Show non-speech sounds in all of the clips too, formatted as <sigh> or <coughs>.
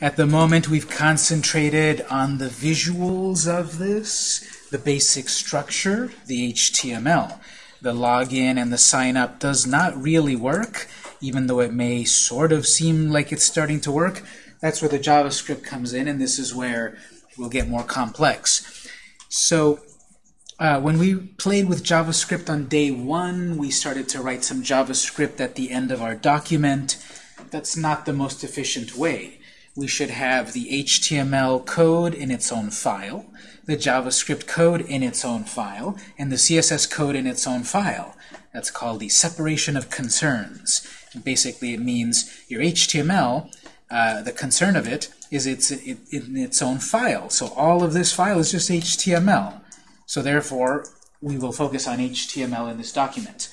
At the moment, we've concentrated on the visuals of this, the basic structure, the HTML. The login and the sign up does not really work, even though it may sort of seem like it's starting to work. That's where the JavaScript comes in, and this is where we'll get more complex. So uh, when we played with JavaScript on day one, we started to write some JavaScript at the end of our document. That's not the most efficient way we should have the HTML code in its own file, the JavaScript code in its own file, and the CSS code in its own file. That's called the separation of concerns. And basically, it means your HTML, uh, the concern of it, is it's it, in its own file. So all of this file is just HTML. So therefore, we will focus on HTML in this document.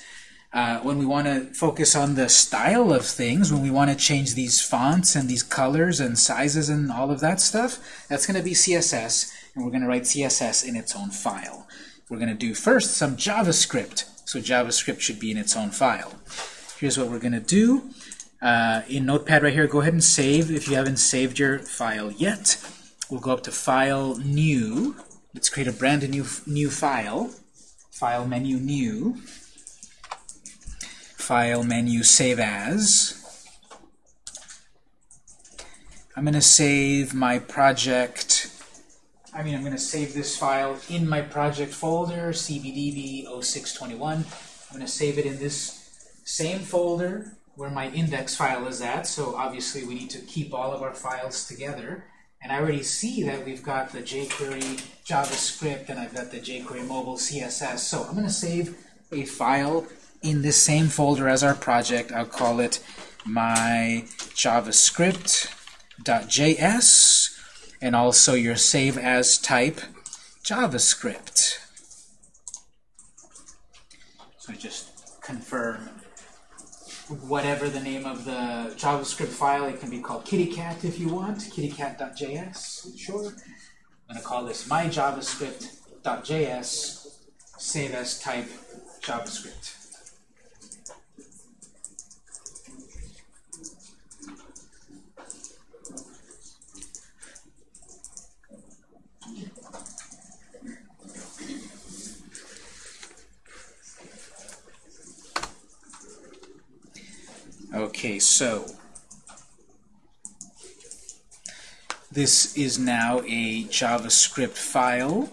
Uh, when we want to focus on the style of things, when we want to change these fonts and these colors and sizes and all of that stuff, that's going to be CSS, and we're going to write CSS in its own file. We're going to do first some JavaScript, so JavaScript should be in its own file. Here's what we're going to do. Uh, in Notepad right here, go ahead and save if you haven't saved your file yet. We'll go up to File, New. Let's create a brand new, new file. File menu, New. File menu, Save As. I'm going to save my project. I mean, I'm going to save this file in my project folder, cbdb0621. I'm going to save it in this same folder where my index file is at. So obviously, we need to keep all of our files together. And I already see that we've got the jQuery JavaScript and I've got the jQuery mobile CSS. So I'm going to save a file in this same folder as our project. I'll call it my javascript.js and also your save as type JavaScript. So just confirm whatever the name of the JavaScript file. It can be called kittycat if you want, kittycat.js, sure. I'm going to call this my javascript.js save as type JavaScript. Okay, so this is now a JavaScript file.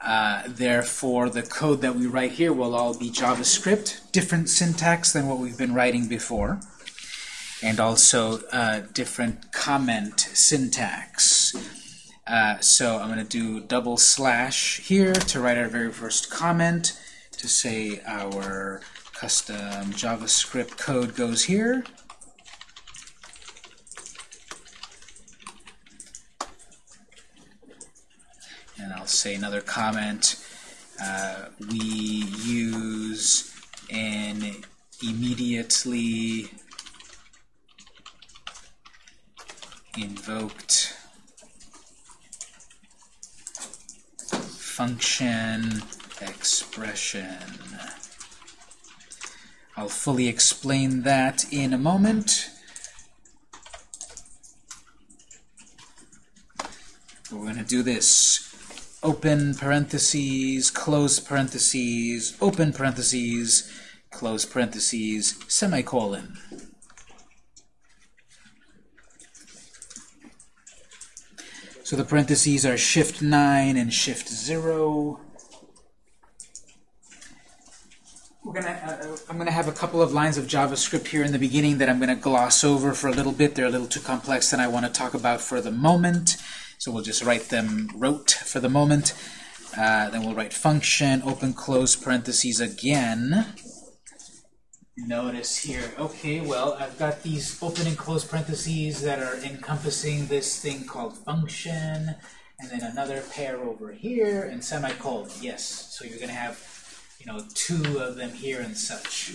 Uh, therefore, the code that we write here will all be JavaScript, different syntax than what we've been writing before, and also uh, different comment syntax. Uh, so I'm going to do double slash here to write our very first comment to say our Custom JavaScript code goes here. And I'll say another comment. Uh, we use an immediately invoked function expression. I'll fully explain that in a moment. We're going to do this. Open parentheses, close parentheses, open parentheses, close parentheses, semicolon. So the parentheses are shift 9 and shift 0. Gonna, uh, uh, I'm going to have a couple of lines of JavaScript here in the beginning that I'm going to gloss over for a little bit. They're a little too complex than I want to talk about for the moment. So we'll just write them rote for the moment. Uh, then we'll write function, open, close parentheses again. Notice here, okay, well, I've got these open and close parentheses that are encompassing this thing called function, and then another pair over here, and semicolon. Yes, so you're going to have know, two of them here and such.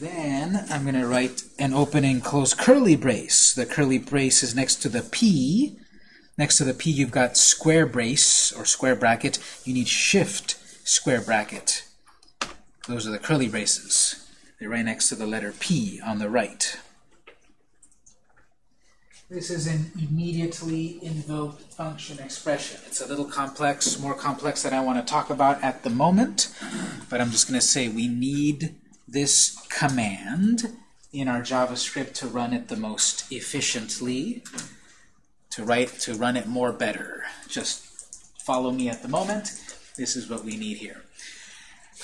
Then I'm going to write an open and close curly brace. The curly brace is next to the P. Next to the P, you've got square brace or square bracket. You need shift square bracket. Those are the curly braces. They're right next to the letter P on the right. This is an immediately invoked function expression. It's a little complex, more complex than I want to talk about at the moment, but I'm just going to say we need this command in our JavaScript to run it the most efficiently, to write to run it more better. Just follow me at the moment. This is what we need here.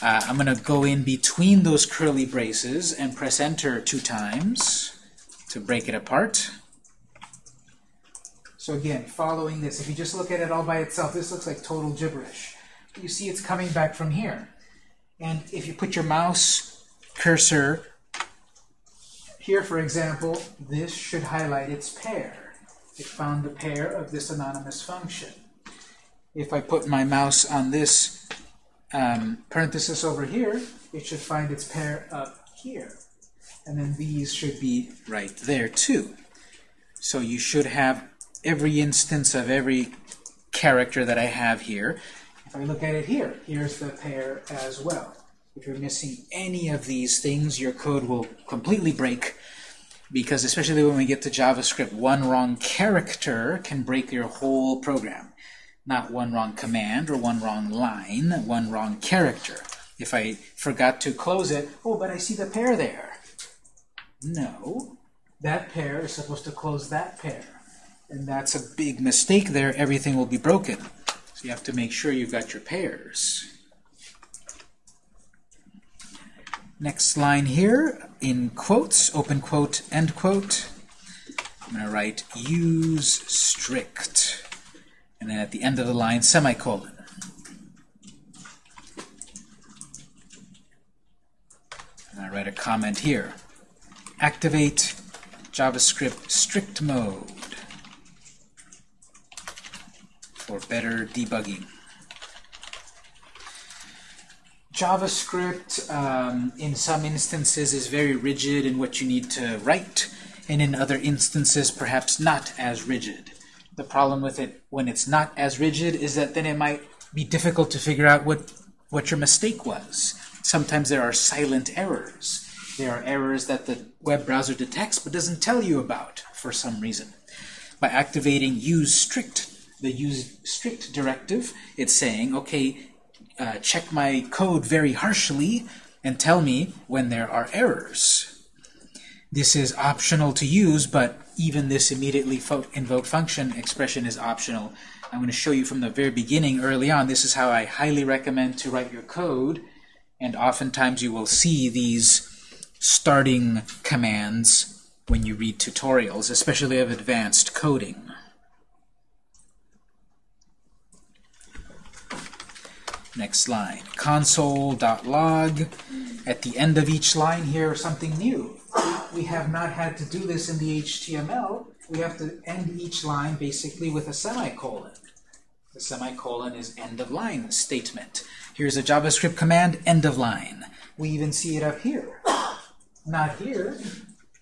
Uh, I'm going to go in between those curly braces and press enter two times to break it apart. So again, following this, if you just look at it all by itself, this looks like total gibberish. You see it's coming back from here. And if you put your mouse cursor here, for example, this should highlight its pair. It found the pair of this anonymous function. If I put my mouse on this um, parenthesis over here, it should find its pair up here. And then these should be right there too. So you should have every instance of every character that I have here. If I look at it here, here's the pair as well. If you're missing any of these things, your code will completely break because especially when we get to JavaScript, one wrong character can break your whole program. Not one wrong command or one wrong line, one wrong character. If I forgot to close it, oh, but I see the pair there. No, that pair is supposed to close that pair. And that's a big mistake there. Everything will be broken. So you have to make sure you've got your pairs. Next line here, in quotes, open quote, end quote. I'm going to write use strict. And then at the end of the line, semicolon. And I write a comment here. Activate JavaScript strict mode for better debugging. JavaScript, um, in some instances, is very rigid in what you need to write, and in other instances, perhaps not as rigid. The problem with it when it's not as rigid is that then it might be difficult to figure out what, what your mistake was. Sometimes there are silent errors. There are errors that the web browser detects but doesn't tell you about for some reason. By activating use strict, the use strict directive, it's saying, okay, uh, check my code very harshly and tell me when there are errors. This is optional to use, but even this immediately invoked function expression is optional. I'm going to show you from the very beginning, early on, this is how I highly recommend to write your code, and oftentimes you will see these starting commands when you read tutorials, especially of advanced coding. Next line, console.log. At the end of each line here, something new. We have not had to do this in the HTML. We have to end each line basically with a semicolon. The semicolon is end of line statement. Here's a JavaScript command, end of line. We even see it up here. Not here,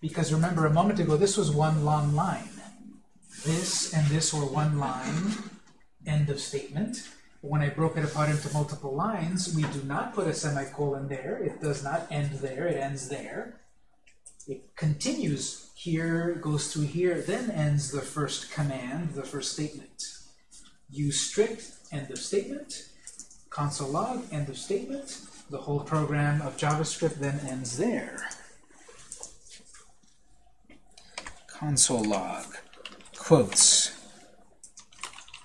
because remember a moment ago, this was one long line. This and this were one line, end of statement. When I broke it apart into multiple lines, we do not put a semicolon there. It does not end there. It ends there. It continues here, goes through here, then ends the first command, the first statement. Use strict, end of statement. Console log, end of statement. The whole program of JavaScript then ends there. Console log, quotes,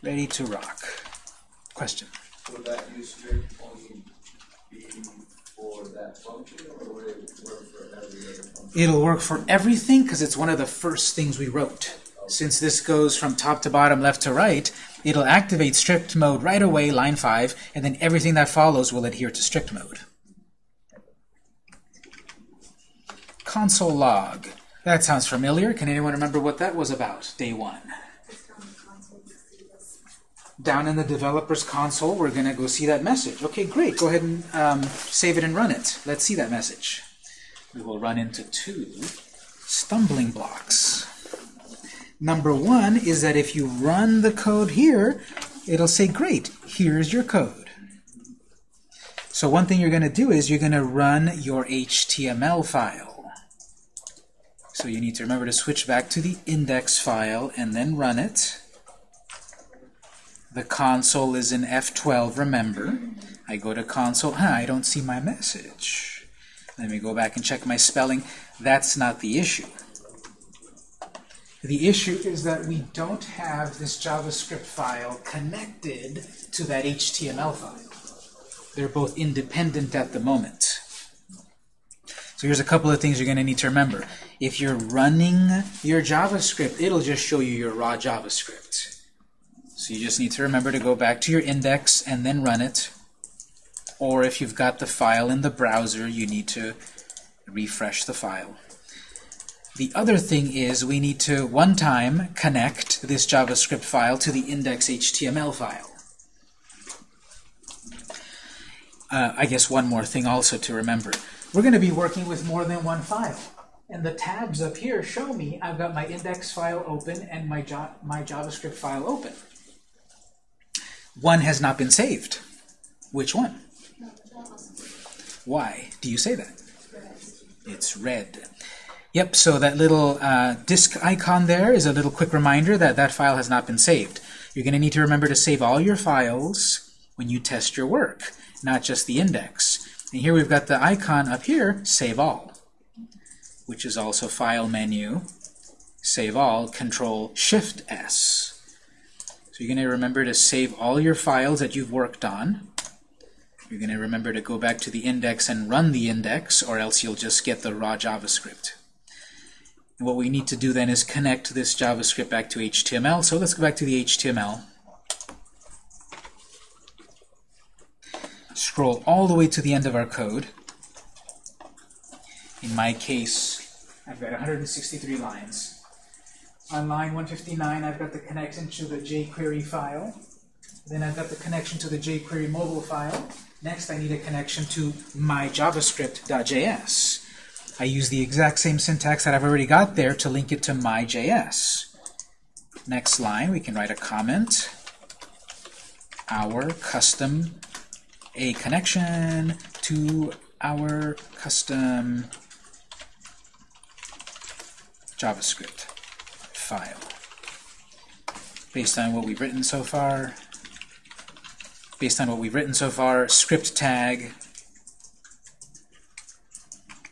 ready to rock. Question? Would that only be for that function, or would it work for every other function? It'll work for everything because it's one of the first things we wrote. Since this goes from top to bottom, left to right, it'll activate strict mode right away, line 5, and then everything that follows will adhere to strict mode. Console log. That sounds familiar. Can anyone remember what that was about, day one? Down in the developer's console, we're going to go see that message. Okay, great. Go ahead and um, save it and run it. Let's see that message. We will run into two stumbling blocks. Number one is that if you run the code here, it'll say, great, here's your code. So one thing you're going to do is you're going to run your HTML file. So you need to remember to switch back to the index file and then run it. The console is in F12, remember. I go to console, huh, I don't see my message. Let me go back and check my spelling. That's not the issue. The issue is that we don't have this JavaScript file connected to that HTML file. They're both independent at the moment. So here's a couple of things you're going to need to remember. If you're running your JavaScript, it'll just show you your raw JavaScript. So you just need to remember to go back to your index and then run it. Or if you've got the file in the browser, you need to refresh the file. The other thing is we need to, one time, connect this JavaScript file to the index.html file. Uh, I guess one more thing also to remember. We're going to be working with more than one file. And the tabs up here show me I've got my index file open and my, my JavaScript file open. One has not been saved. Which one? Why do you say that? It's red. Yep, so that little uh, disk icon there is a little quick reminder that that file has not been saved. You're going to need to remember to save all your files when you test your work, not just the index. And here we've got the icon up here, Save All, which is also File menu, Save All, Control Shift S. You're going to remember to save all your files that you've worked on. You're going to remember to go back to the index and run the index, or else you'll just get the raw JavaScript. And what we need to do then is connect this JavaScript back to HTML. So let's go back to the HTML. Scroll all the way to the end of our code. In my case, I've got 163 lines. On line 159, I've got the connection to the jQuery file. Then I've got the connection to the jQuery mobile file. Next, I need a connection to my javascript.js. I use the exact same syntax that I've already got there to link it to my.js. Next line, we can write a comment. Our custom a connection to our custom JavaScript file. Based on what we've written so far, based on what we've written so far, script tag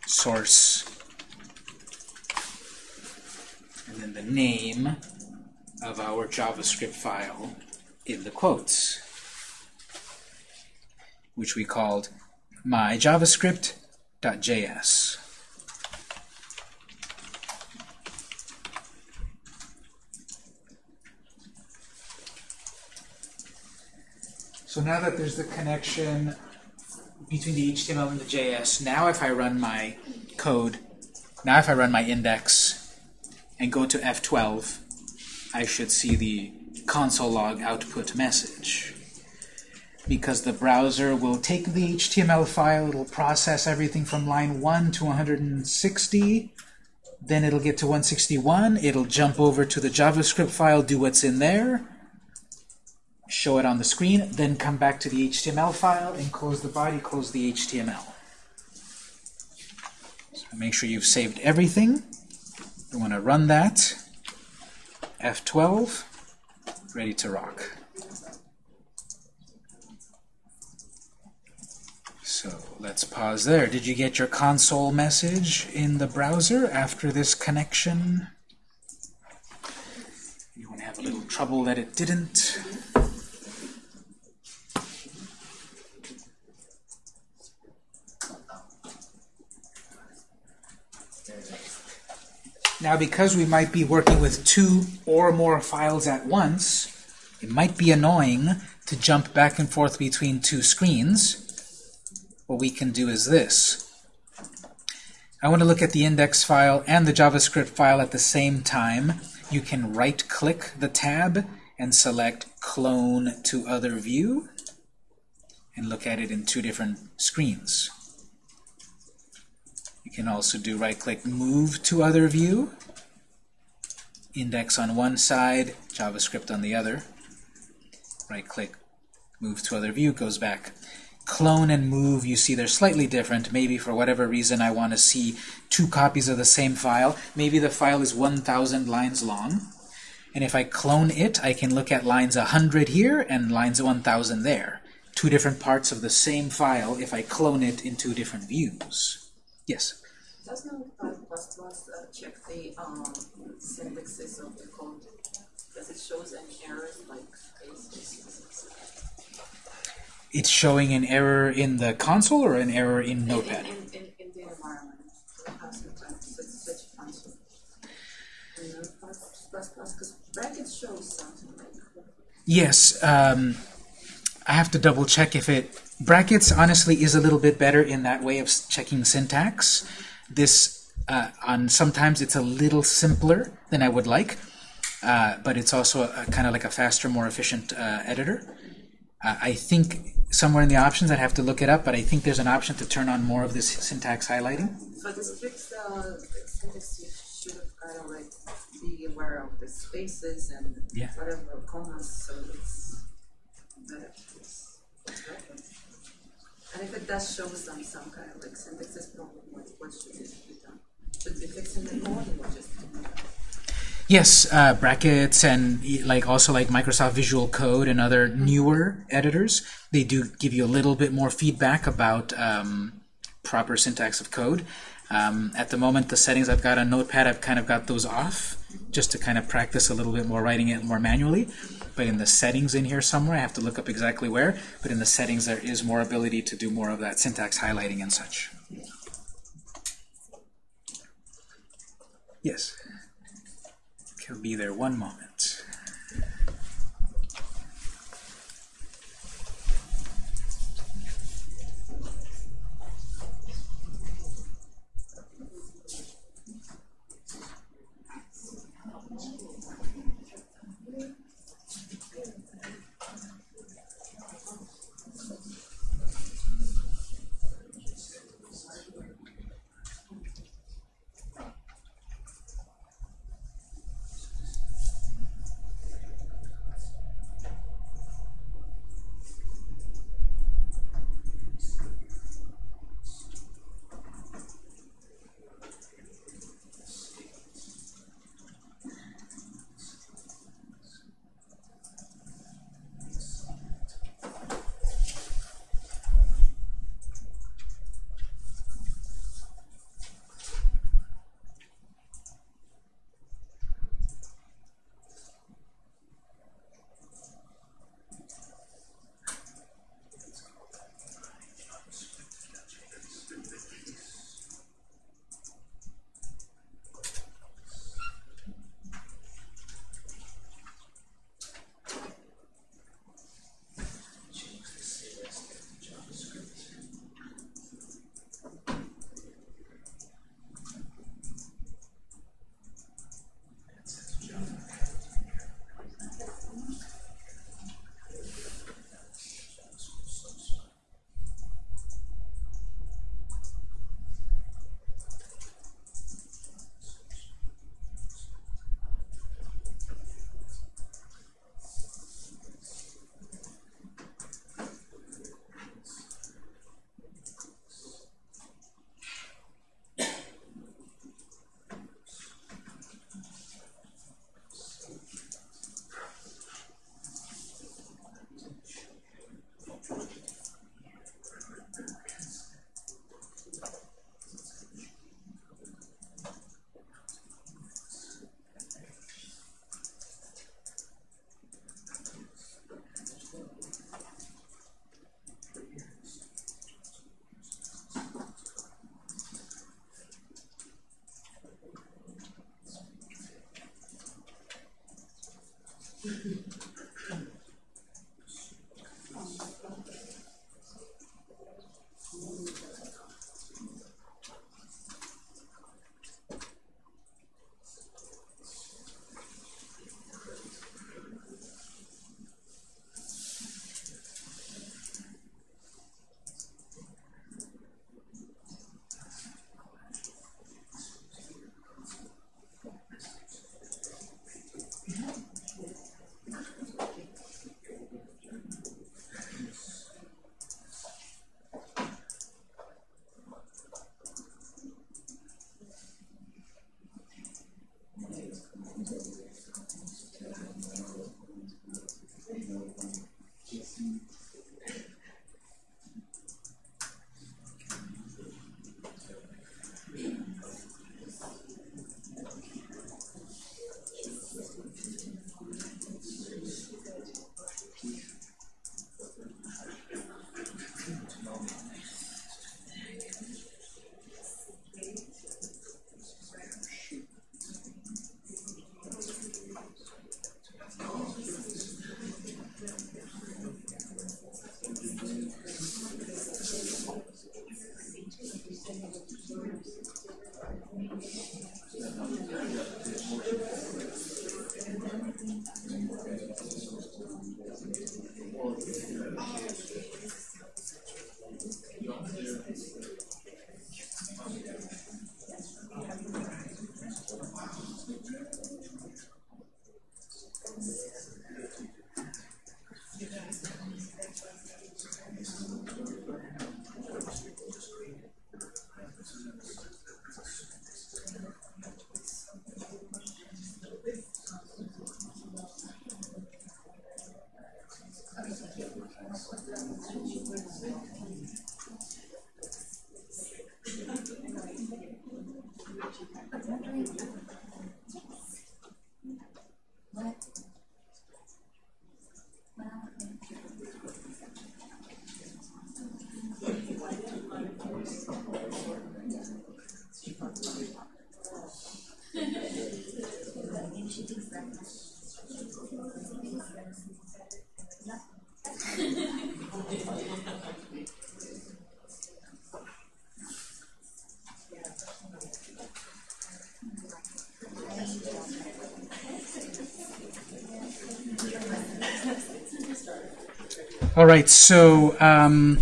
source, and then the name of our JavaScript file in the quotes, which we called myjavascript.js. So now that there's the connection between the HTML and the JS. Now if I run my code, now if I run my index and go to F12, I should see the console log output message. Because the browser will take the HTML file, it'll process everything from line 1 to 160, then it'll get to 161, it'll jump over to the JavaScript file, do what's in there, show it on the screen, then come back to the HTML file and close the body, close the HTML. So make sure you've saved everything. You want to run that. F12, ready to rock. So let's pause there. Did you get your console message in the browser after this connection? You want to have a little trouble that it didn't? Now, because we might be working with two or more files at once, it might be annoying to jump back and forth between two screens. What we can do is this. I want to look at the index file and the JavaScript file at the same time. You can right-click the tab and select Clone to Other View and look at it in two different screens. You can also do right-click Move to Other View, index on one side, JavaScript on the other. Right-click Move to Other View goes back. clone and move, you see they're slightly different. Maybe for whatever reason I want to see two copies of the same file. Maybe the file is 1,000 lines long. And if I clone it, I can look at lines 100 here and lines 1,000 there. Two different parts of the same file if I clone it in two different views. Yes? Does Notepad++ uh, check the um, syntaxes of the code? Does it shows any errors like? It's showing an error in the console or an error in Notepad? in, in, in the environment, so have sometimes such, such function. In Notepad++, because brackets shows something like Yes, um, I have to double check if it... Brackets, honestly, is a little bit better in that way of checking syntax. This, uh, on sometimes it's a little simpler than I would like, uh, but it's also a, kind of like a faster, more efficient uh, editor. Uh, I think somewhere in the options, I'd have to look it up, but I think there's an option to turn on more of this syntax highlighting. For the strict syntax, you should kind of like be aware of the spaces and Yeah. whatever commas, so it's better. Reference. And if it does show some some kind of like syntaxes problem, what what should be done? Should it be the code or just? Yes, uh, brackets and like also like Microsoft Visual Code and other newer editors, they do give you a little bit more feedback about um, proper syntax of code. Um, at the moment, the settings I've got on Notepad, I've kind of got those off just to kind of practice a little bit more writing it more manually. But in the settings in here somewhere, I have to look up exactly where, but in the settings there is more ability to do more of that syntax highlighting and such. Yes. He'll be there one moment. All right, so um,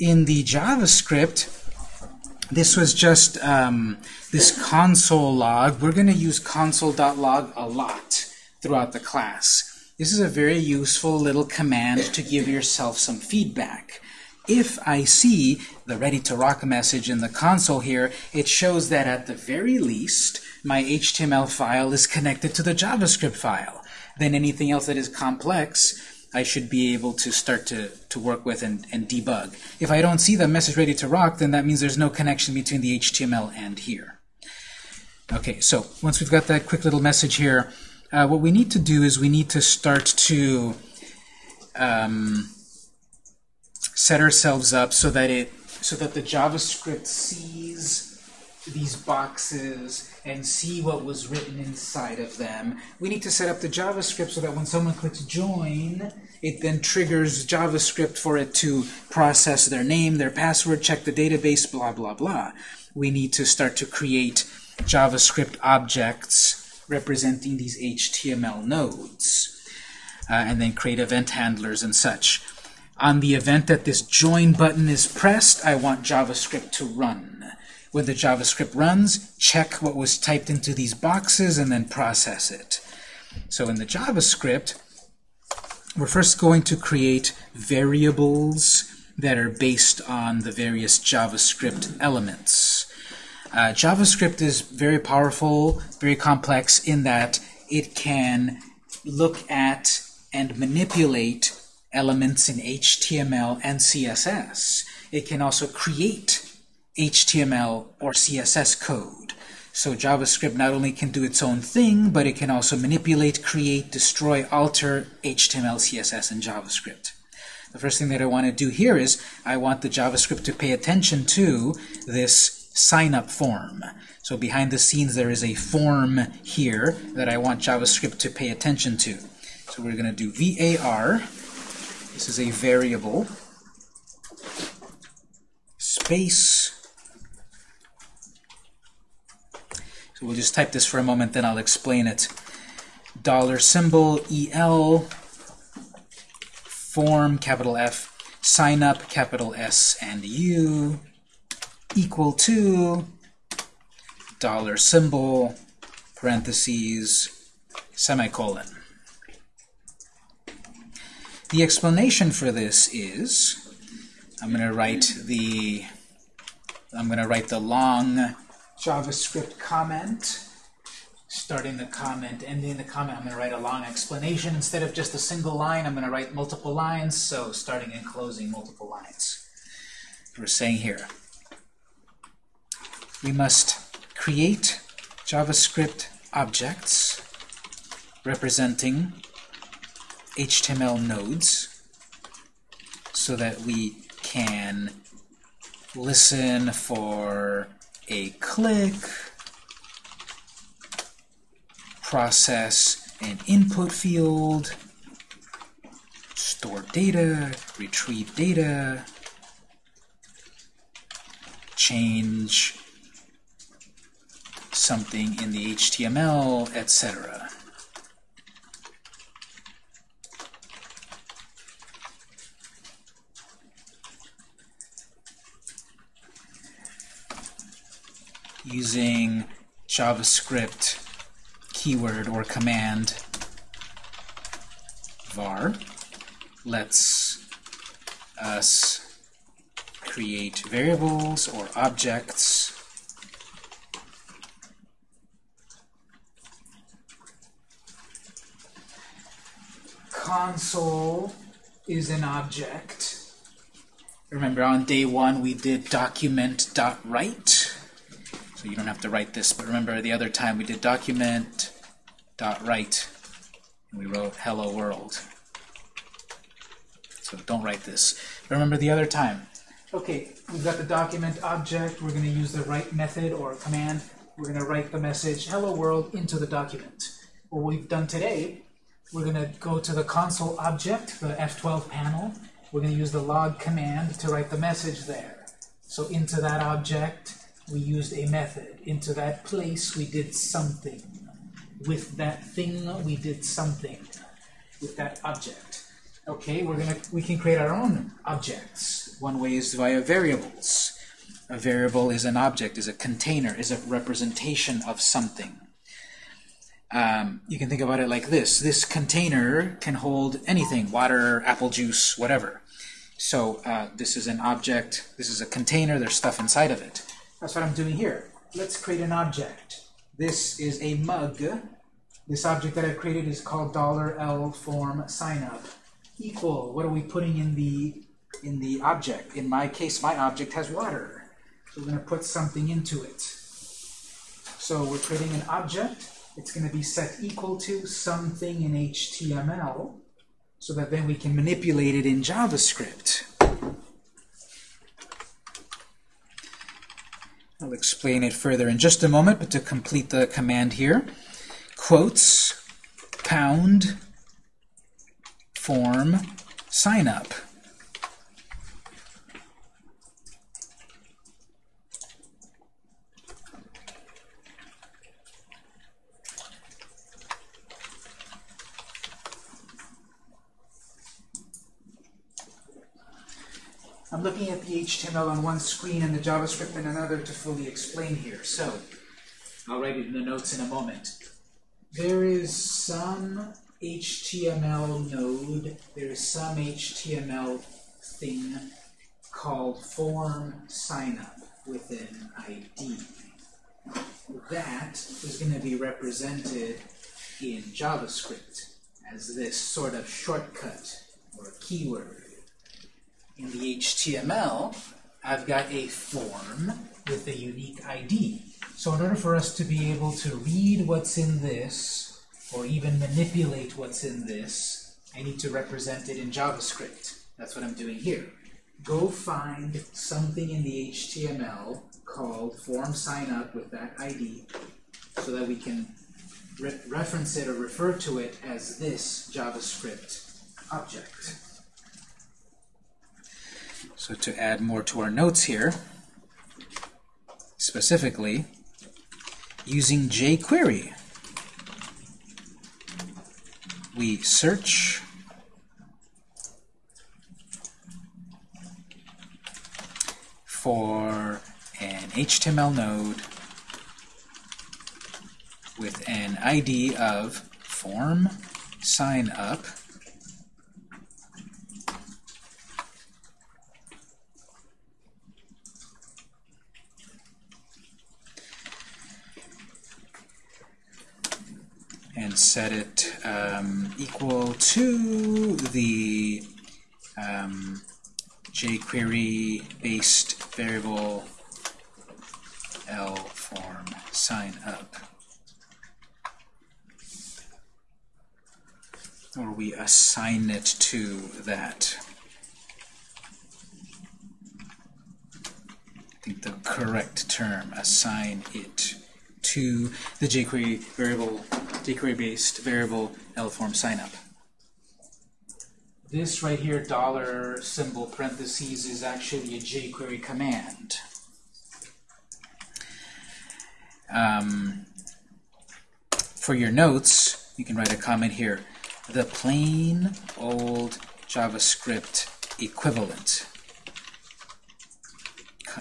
in the JavaScript, this was just um, this console log. We're going to use console.log a lot throughout the class. This is a very useful little command to give yourself some feedback. If I see the ready to rock message in the console here, it shows that at the very least, my HTML file is connected to the JavaScript file. Then anything else that is complex, I should be able to start to, to work with and, and debug. If I don't see the message ready to rock, then that means there's no connection between the HTML and here. Okay, so once we've got that quick little message here, uh, what we need to do is we need to start to um, set ourselves up so that it so that the JavaScript sees these boxes and see what was written inside of them. We need to set up the JavaScript so that when someone clicks join, it then triggers JavaScript for it to process their name, their password, check the database, blah, blah, blah. We need to start to create JavaScript objects representing these HTML nodes, uh, and then create event handlers and such. On the event that this join button is pressed, I want JavaScript to run. When the JavaScript runs, check what was typed into these boxes and then process it. So in the JavaScript, we're first going to create variables that are based on the various JavaScript elements. Uh, JavaScript is very powerful, very complex in that it can look at and manipulate elements in HTML and CSS. It can also create HTML or CSS code. So JavaScript not only can do its own thing, but it can also manipulate, create, destroy, alter HTML, CSS, and JavaScript. The first thing that I want to do here is I want the JavaScript to pay attention to this sign-up form. So behind the scenes there is a form here that I want JavaScript to pay attention to. So we're going to do var. This is a variable. Space So we'll just type this for a moment, then I'll explain it. Dollar symbol EL, form, capital F, sign up, capital S and U, equal to dollar symbol, parentheses, semicolon. The explanation for this is I'm going to write the I'm going to write the long JavaScript comment, starting the comment, ending the comment. I'm going to write a long explanation. Instead of just a single line, I'm going to write multiple lines, so starting and closing multiple lines. We're saying here, we must create JavaScript objects representing HTML nodes so that we can listen for a click, process an input field, store data, retrieve data, change something in the HTML, etc. using JavaScript keyword or command var. Lets us create variables or objects. Console is an object. Remember on day one we did document.write so you don't have to write this, but remember the other time we did document dot write and we wrote hello world. So don't write this. But remember the other time. Okay, we've got the document object. We're going to use the write method or command. We're going to write the message hello world into the document. What we've done today, we're going to go to the console object, the F12 panel. We're going to use the log command to write the message there. So into that object, we used a method. Into that place, we did something. With that thing, we did something. With that object. Okay, we're gonna we can create our own objects. One way is via variables. A variable is an object, is a container, is a representation of something. Um, you can think about it like this. This container can hold anything, water, apple juice, whatever. So uh, this is an object, this is a container, there's stuff inside of it. That's what I'm doing here. Let's create an object. This is a mug. This object that I've created is called $L form sign up. Equal, what are we putting in the in the object? In my case, my object has water. So we're going to put something into it. So we're creating an object. It's going to be set equal to something in HTML so that then we can manipulate it in JavaScript. I'll explain it further in just a moment, but to complete the command here, quotes, pound, form, sign up. I'm looking at the HTML on one screen and the JavaScript in another to fully explain here. So, I'll write it in the notes in a moment. There is some HTML node, there is some HTML thing called form signup with an ID. That is going to be represented in JavaScript as this sort of shortcut or keyword in the HTML, I've got a form with a unique ID. So in order for us to be able to read what's in this, or even manipulate what's in this, I need to represent it in JavaScript. That's what I'm doing here. Go find something in the HTML called form sign up with that ID so that we can re reference it or refer to it as this JavaScript object. So to add more to our notes here, specifically, using jQuery, we search for an HTML node with an ID of form sign up and set it um, equal to the um, jQuery-based variable L form sign up. Or we assign it to that. I think the correct term, assign it to the jQuery variable, jQuery-based variable L-form signup. This right here, dollar symbol parentheses, is actually a jQuery command. Um, for your notes, you can write a comment here. The plain old JavaScript equivalent. Co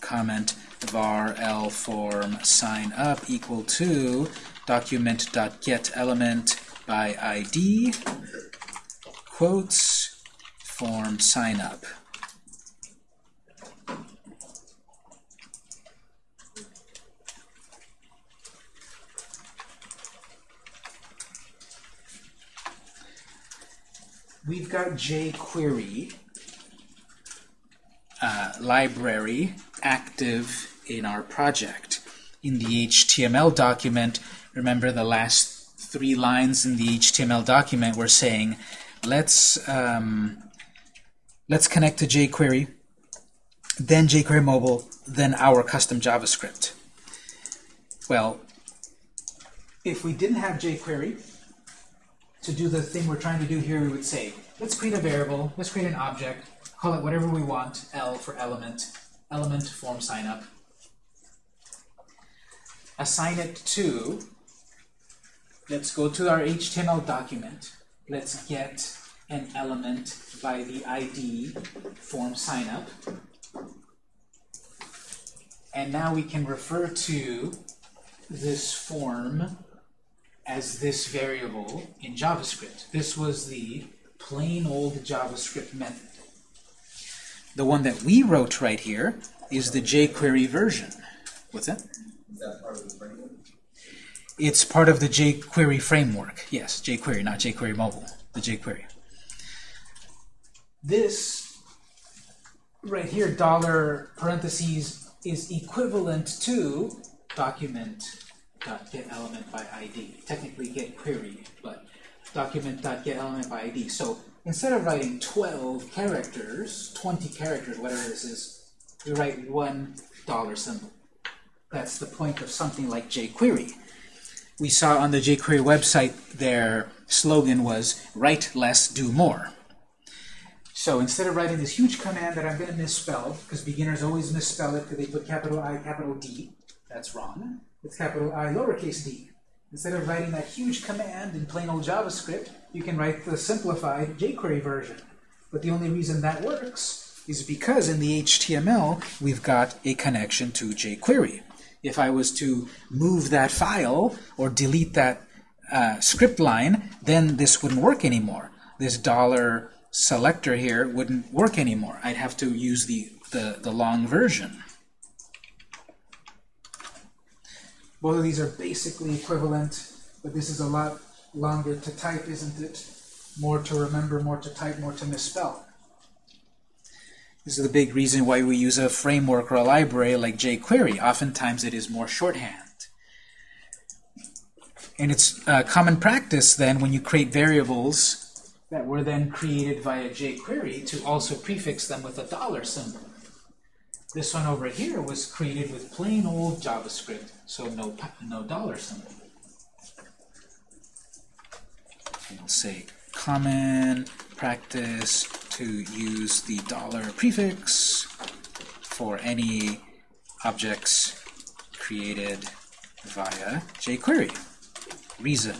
comment var l form sign up equal to document dot get element by id quotes form sign up. We've got jQuery uh, library active in our project. In the HTML document, remember the last three lines in the HTML document were saying, let's um, let's connect to jQuery, then jQuery mobile, then our custom JavaScript. Well, if we didn't have jQuery to do the thing we're trying to do here, we would say, let's create a variable, let's create an object, call it whatever we want, L for element, element form sign up. Assign it to, let's go to our HTML document. Let's get an element by the ID form sign up. And now we can refer to this form as this variable in JavaScript. This was the plain old JavaScript method. The one that we wrote right here is the jQuery version. What's that? Is that part of the framework? It's part of the jQuery framework. Yes, jQuery, not jQuery mobile, the jQuery. This right here, dollar parentheses, is equivalent to document dot get element by ID. Technically get query, but document dot get element by ID. So instead of writing 12 characters, 20 characters, whatever this is, we write one dollar symbol. That's the point of something like jQuery. We saw on the jQuery website their slogan was write less, do more. So instead of writing this huge command that I'm going to misspell, because beginners always misspell it because they put capital I, capital D, that's wrong. It's capital I, lowercase d. Instead of writing that huge command in plain old JavaScript, you can write the simplified jQuery version. But the only reason that works is because in the HTML, we've got a connection to jQuery. If I was to move that file or delete that uh, script line, then this wouldn't work anymore. This dollar selector here wouldn't work anymore. I'd have to use the, the, the long version. Both of these are basically equivalent, but this is a lot longer to type, isn't it? More to remember, more to type, more to misspell. This is the big reason why we use a framework or a library like jQuery. Oftentimes it is more shorthand. And it's uh, common practice then when you create variables that were then created via jQuery to also prefix them with a dollar symbol. This one over here was created with plain old JavaScript, so no, no dollar symbol. We'll say common practice to use the dollar prefix for any objects created via jQuery. Reason.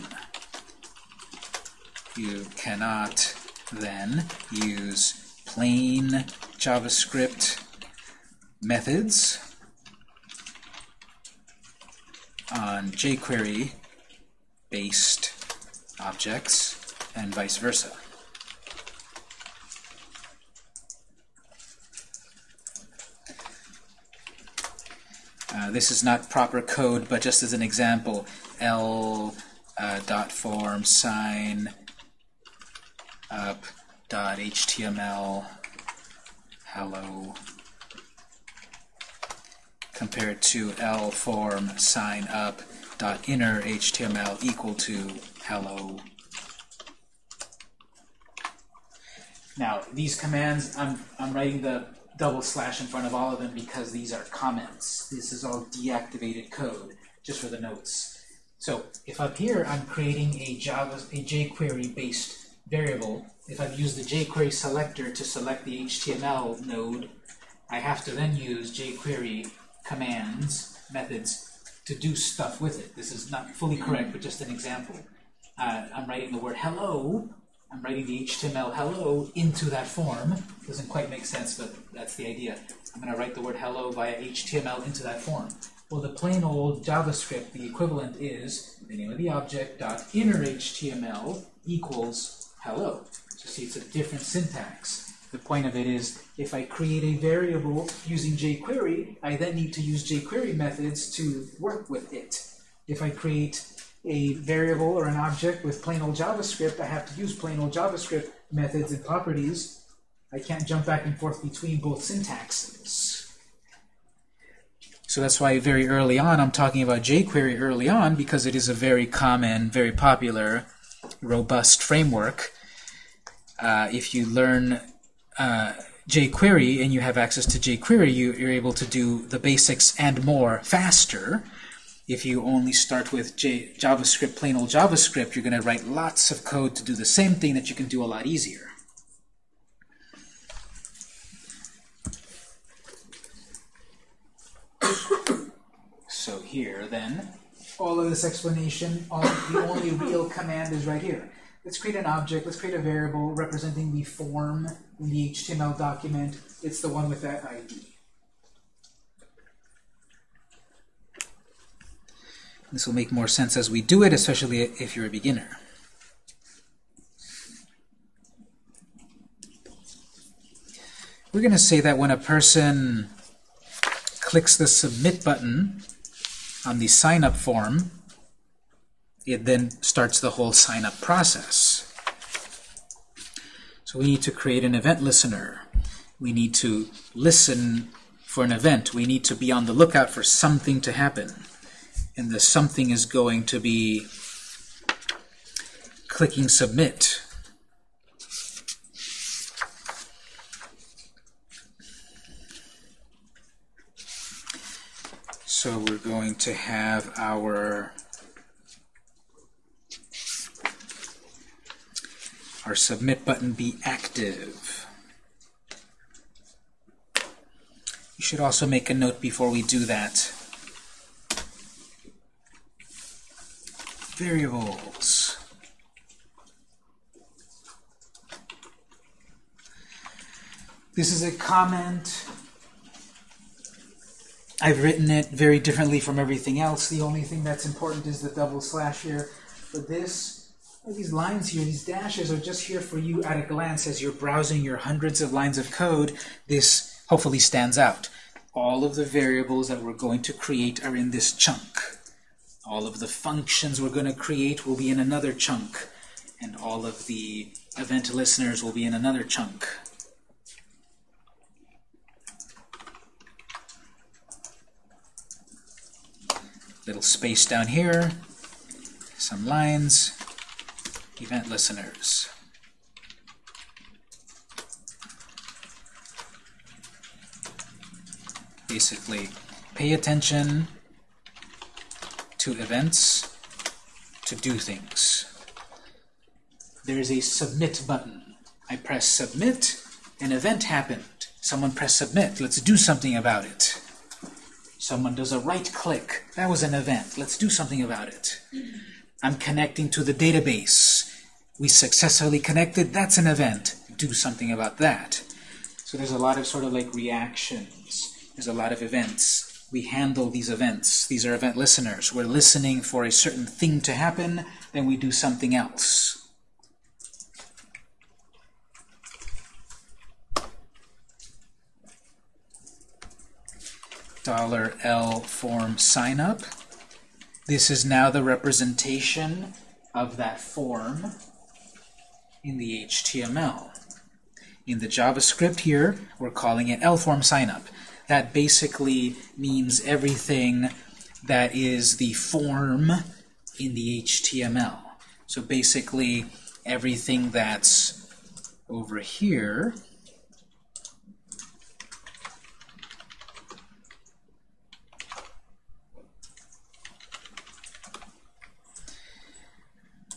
You cannot then use plain JavaScript methods on jQuery based objects and vice versa. Uh, this is not proper code, but just as an example, L uh, dot form sign up dot HTML hello compared to L form sign up dot inner HTML equal to hello. Now these commands, I'm I'm writing the double slash in front of all of them because these are comments. This is all deactivated code, just for the notes. So if up here I'm creating a Java, a jQuery based variable, if I've used the jQuery selector to select the HTML node, I have to then use jQuery commands, methods, to do stuff with it. This is not fully correct, but just an example. Uh, I'm writing the word hello, I'm writing the HTML hello into that form. Doesn't quite make sense, but that's the idea. I'm going to write the word hello via HTML into that form. Well, the plain old JavaScript, the equivalent is the name of the object dot inner HTML equals hello. So see, it's a different syntax. The point of it is, if I create a variable using jQuery, I then need to use jQuery methods to work with it. If I create a variable or an object with plain old JavaScript, I have to use plain old JavaScript methods and properties. I can't jump back and forth between both syntaxes. So that's why very early on I'm talking about jQuery early on because it is a very common, very popular, robust framework. Uh, if you learn uh, jQuery and you have access to jQuery, you, you're able to do the basics and more faster. If you only start with J JavaScript, plain old JavaScript, you're going to write lots of code to do the same thing that you can do a lot easier. <coughs> so here, then, all of this explanation, all, the only real command is right here. Let's create an object, let's create a variable representing the form in the HTML document. It's the one with that ID. This will make more sense as we do it, especially if you're a beginner. We're going to say that when a person clicks the Submit button on the sign-up form, it then starts the whole sign-up process. So we need to create an event listener. We need to listen for an event. We need to be on the lookout for something to happen. And the something is going to be clicking Submit. So we're going to have our our submit button be active. You should also make a note before we do that. Variables. This is a comment. I've written it very differently from everything else. The only thing that's important is the double slash here. For this, these lines here, these dashes are just here for you at a glance as you're browsing your hundreds of lines of code. This hopefully stands out. All of the variables that we're going to create are in this chunk. All of the functions we're going to create will be in another chunk. And all of the event listeners will be in another chunk. Little space down here, some lines, event listeners. Basically, pay attention to events to do things. There's a submit button. I press submit, an event happened. Someone press submit. Let's do something about it. Someone does a right click. That was an event. Let's do something about it. I'm connecting to the database. We successfully connected. That's an event. Do something about that. So there's a lot of sort of like reactions. There's a lot of events. We handle these events. These are event listeners. We're listening for a certain thing to happen, then we do something else. Dollar $L form sign up. This is now the representation of that form in the HTML. In the JavaScript here, we're calling it LForm signup. That basically means everything that is the form in the HTML. So basically, everything that's over here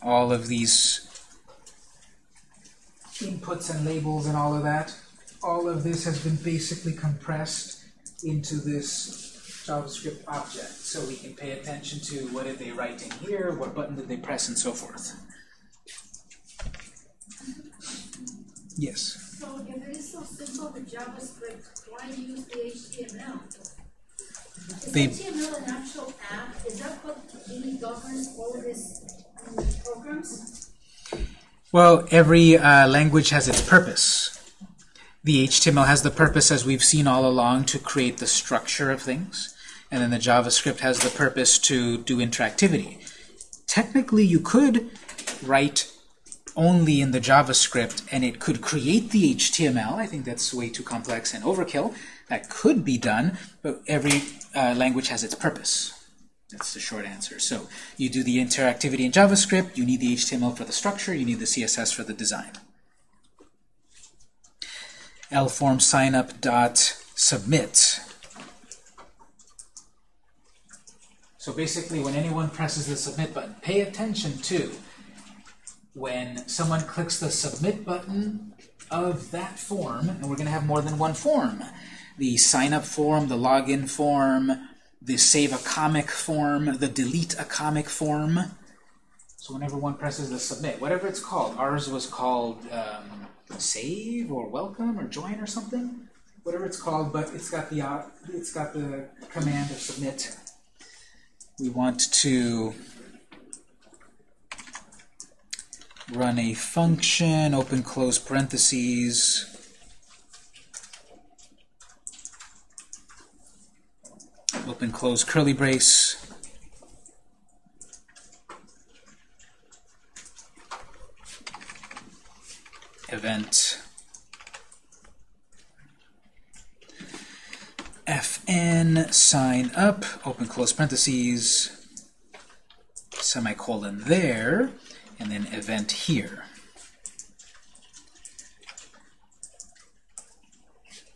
all of these inputs and labels and all of that, all of this has been basically compressed into this JavaScript object. So we can pay attention to what did they write in here, what button did they press, and so forth. Yes? So if it is so simple with JavaScript, why use the HTML? Is The- HTML an actual app? Is that what really governs all of these um, programs? Well, every uh, language has its purpose. The HTML has the purpose, as we've seen all along, to create the structure of things. And then the JavaScript has the purpose to do interactivity. Technically, you could write only in the JavaScript and it could create the HTML. I think that's way too complex and overkill. That could be done, but every uh, language has its purpose. That's the short answer. So you do the interactivity in JavaScript, you need the HTML for the structure, you need the CSS for the design. lform signup dot submit. So basically, when anyone presses the submit button, pay attention to when someone clicks the submit button of that form, and we're going to have more than one form. The sign up form, the login form, the save a comic form, the delete a comic form. So whenever one presses the submit, whatever it's called, ours was called um, save or welcome or join or something, whatever it's called, but it's got the uh, it's got the command of submit. We want to run a function, open close parentheses. Open close curly brace. Event fn sign up, open close parentheses, semicolon there, and then event here.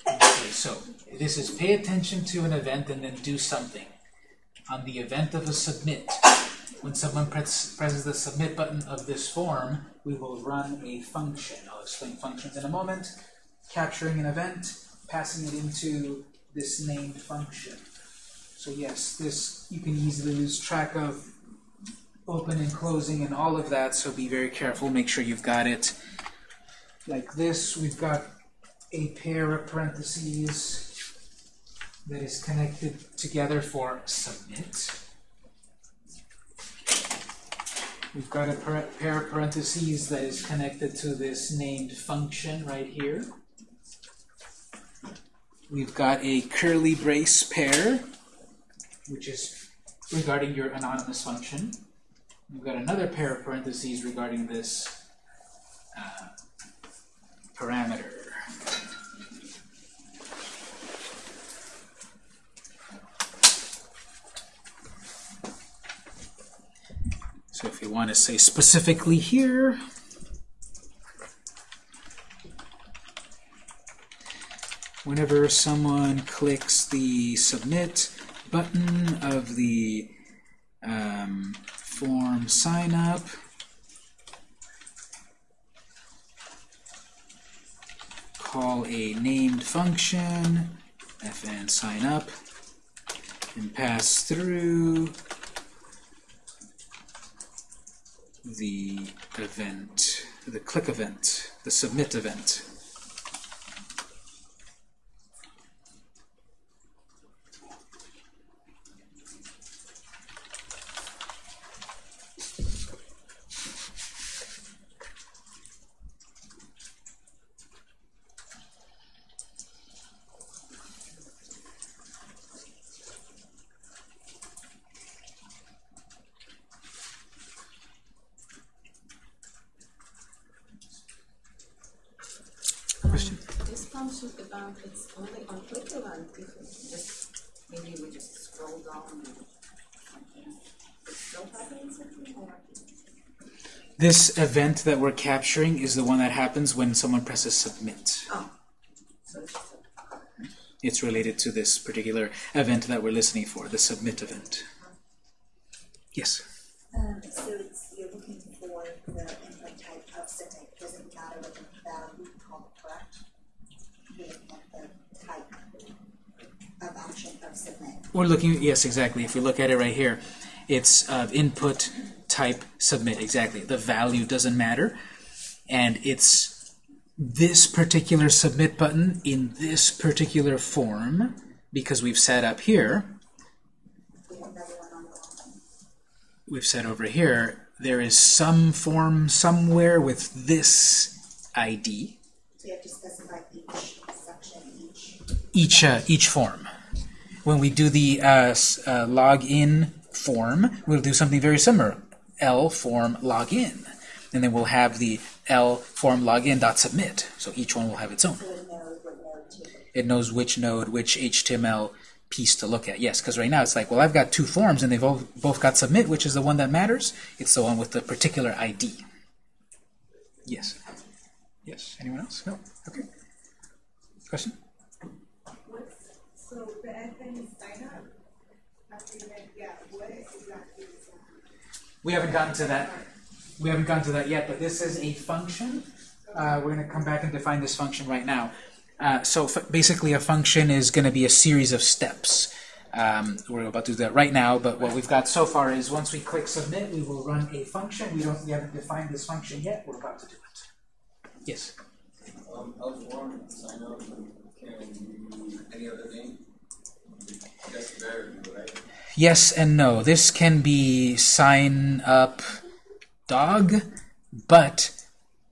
Okay, so this is pay attention to an event and then do something. On the event of a submit, when someone press, presses the submit button of this form, we will run a function. I'll explain functions in a moment. Capturing an event, passing it into this named function. So yes, this you can easily lose track of open and closing and all of that, so be very careful. Make sure you've got it like this. We've got a pair of parentheses that is connected together for submit. We've got a pair of parentheses that is connected to this named function right here. We've got a curly brace pair, which is regarding your anonymous function. We've got another pair of parentheses regarding this uh, parameter. So if you want to say specifically here, whenever someone clicks the submit button of the um, form sign up, call a named function, fn sign up, and pass through the event, the click event, the submit event. Question? This function event, it's only on event, if it just, maybe we just scroll down and something, it's still happening something, or? This event that we're capturing is the one that happens when someone presses submit. Oh, so it's It's related to this particular event that we're listening for, the submit event. Yes? Um, so it's, you're looking for the input type of submit, doesn't matter what the value called, correct? You're looking at the type of action of submit. We're looking, yes, exactly. If we look at it right here, it's uh, input type submit, exactly. The value doesn't matter. And it's this particular submit button in this particular form, because we've set up here, We have another one on the line. we've said over here, there is some form somewhere with this ID, So you have to specify each section, each, each, uh, each form. When we do the uh, uh, login form, we'll do something very similar. L form login. And then we'll have the L form login dot submit. So each one will have its own. it knows which node, which HTML piece to look at. Yes, because right now it's like, well, I've got two forms and they've both got submit, which is the one that matters. It's the one with the particular ID. Yes. Yes. Anyone else? No? Okay. Question? So the FN sign up, yeah, what exactly is that? We haven't gotten to that. We haven't gotten to that yet, but this is a function. Uh, we're going to come back and define this function right now. Uh, so basically, a function is going to be a series of steps. Um, we're about to do that right now, but what we've got so far is once we click submit, we will run a function. We don't we haven't defined this function yet. We're about to do it. Yes. Um, L sign up, can any other name? That's the variable, right? Yes and no. This can be sign up dog, but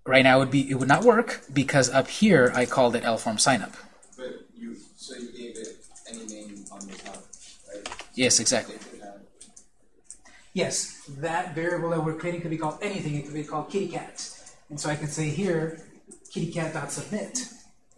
right now it would be it would not work because up here I called it lform signup. But you, so you gave it any name on the top, right? Yes, exactly. It could have, Yes, that variable that we're creating could be called anything. It could be called kitty cat. And so I can say here, kittycat.submit,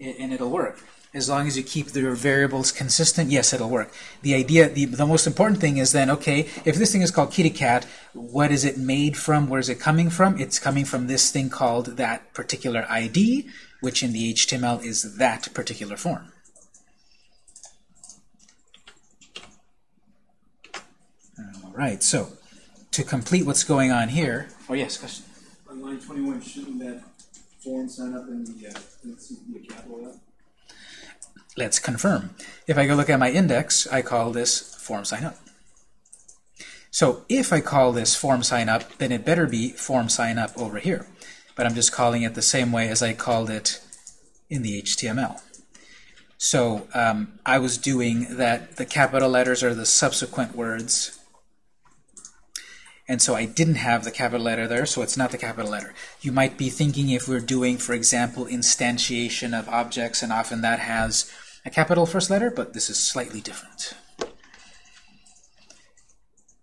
a- and it'll work. As long as you keep your variables consistent, yes, it'll work. The idea, the, the most important thing is then, okay, if this thing is called kitty cat, what is it made from? Where is it coming from? It's coming from this thing called that particular ID, which in the HTML is that particular form. All right, so to complete what's going on here, oh yes, question. On line twenty-one, shouldn't that form sign up in the, uh, be a capital F? Let's confirm. If I go look at my index, I call this form sign up. So if I call this form sign up, then it better be form sign up over here. But I'm just calling it the same way as I called it in the HTML. So um, I was doing that the capital letters are the subsequent words. And so I didn't have the capital letter there, so it's not the capital letter. You might be thinking if we're doing, for example, instantiation of objects, and often that has a capital first letter, but this is slightly different.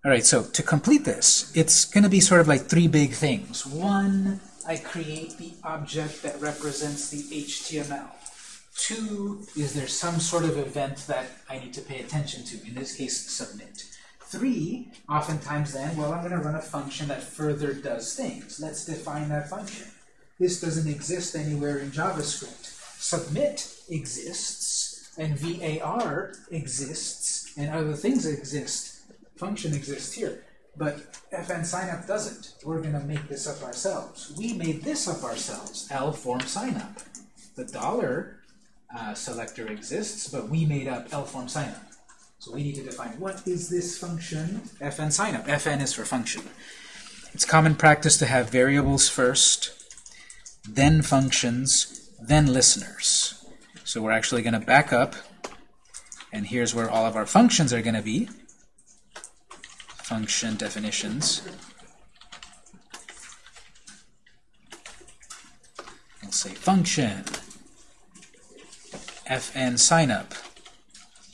All right, so to complete this, it's going to be sort of like three big things. One, I create the object that represents the HTML. Two, is there some sort of event that I need to pay attention to? In this case, submit. Three, oftentimes then, well, I'm going to run a function that further does things. Let's define that function. This doesn't exist anywhere in JavaScript. Submit exists, and var exists, and other things exist. Function exists here. But fn signup doesn't. We're going to make this up ourselves. We made this up ourselves, L form signup. The dollar uh, selector exists, but we made up L form signup. So we need to define what is this function, fn signup. fn is for function. It's common practice to have variables first, then functions, then listeners. So we're actually going to back up, and here's where all of our functions are going to be. Function definitions. We'll say function, fn signup,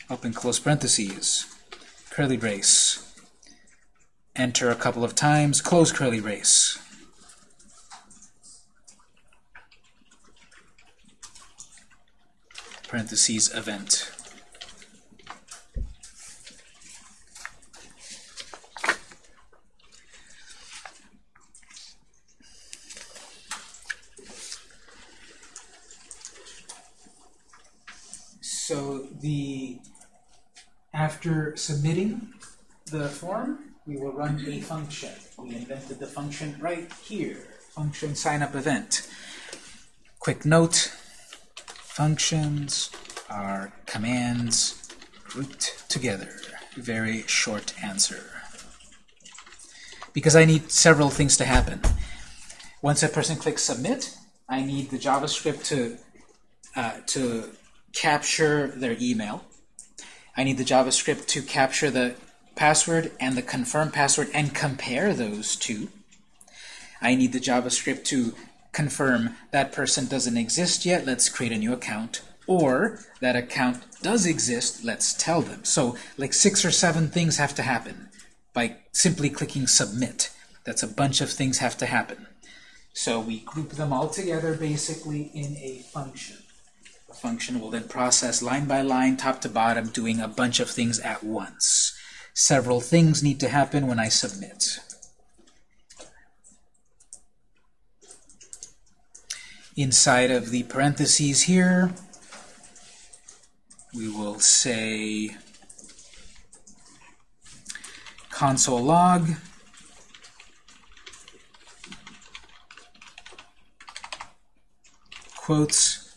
open close parentheses, curly brace, enter a couple of times, close curly brace. Parentheses event. So the after submitting the form, we will run a function. We invented the function right here, function signup event. Quick note, functions are commands grouped together. Very short answer. Because I need several things to happen. Once a person clicks submit, I need the JavaScript to uh, to capture their email. I need the JavaScript to capture the password and the confirm password and compare those two. I need the JavaScript to confirm that person doesn't exist yet, let's create a new account. Or that account does exist, let's tell them. So like six or seven things have to happen by simply clicking submit. That's a bunch of things have to happen. So we group them all together basically in a function. Function will then process line by line, top to bottom, doing a bunch of things at once. Several things need to happen when I submit. Inside of the parentheses here, we will say console log quotes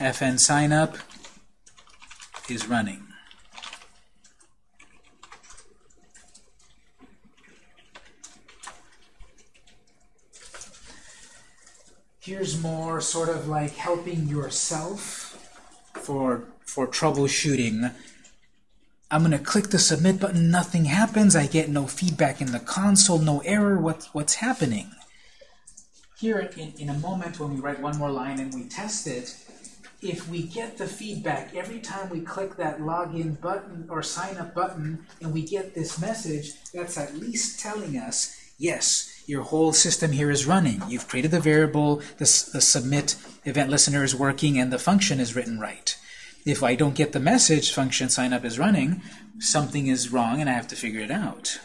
fn signup is running. Here's more sort of like helping yourself for, for troubleshooting. I'm going to click the submit button, nothing happens, I get no feedback in the console, no error, what, what's happening? Here, in, in a moment, when we write one more line and we test it, if we get the feedback every time we click that login button or sign up button and we get this message, that's at least telling us, yes, your whole system here is running. You've created the variable, the, the submit event listener is working, and the function is written right. If I don't get the message function sign up is running, something is wrong and I have to figure it out.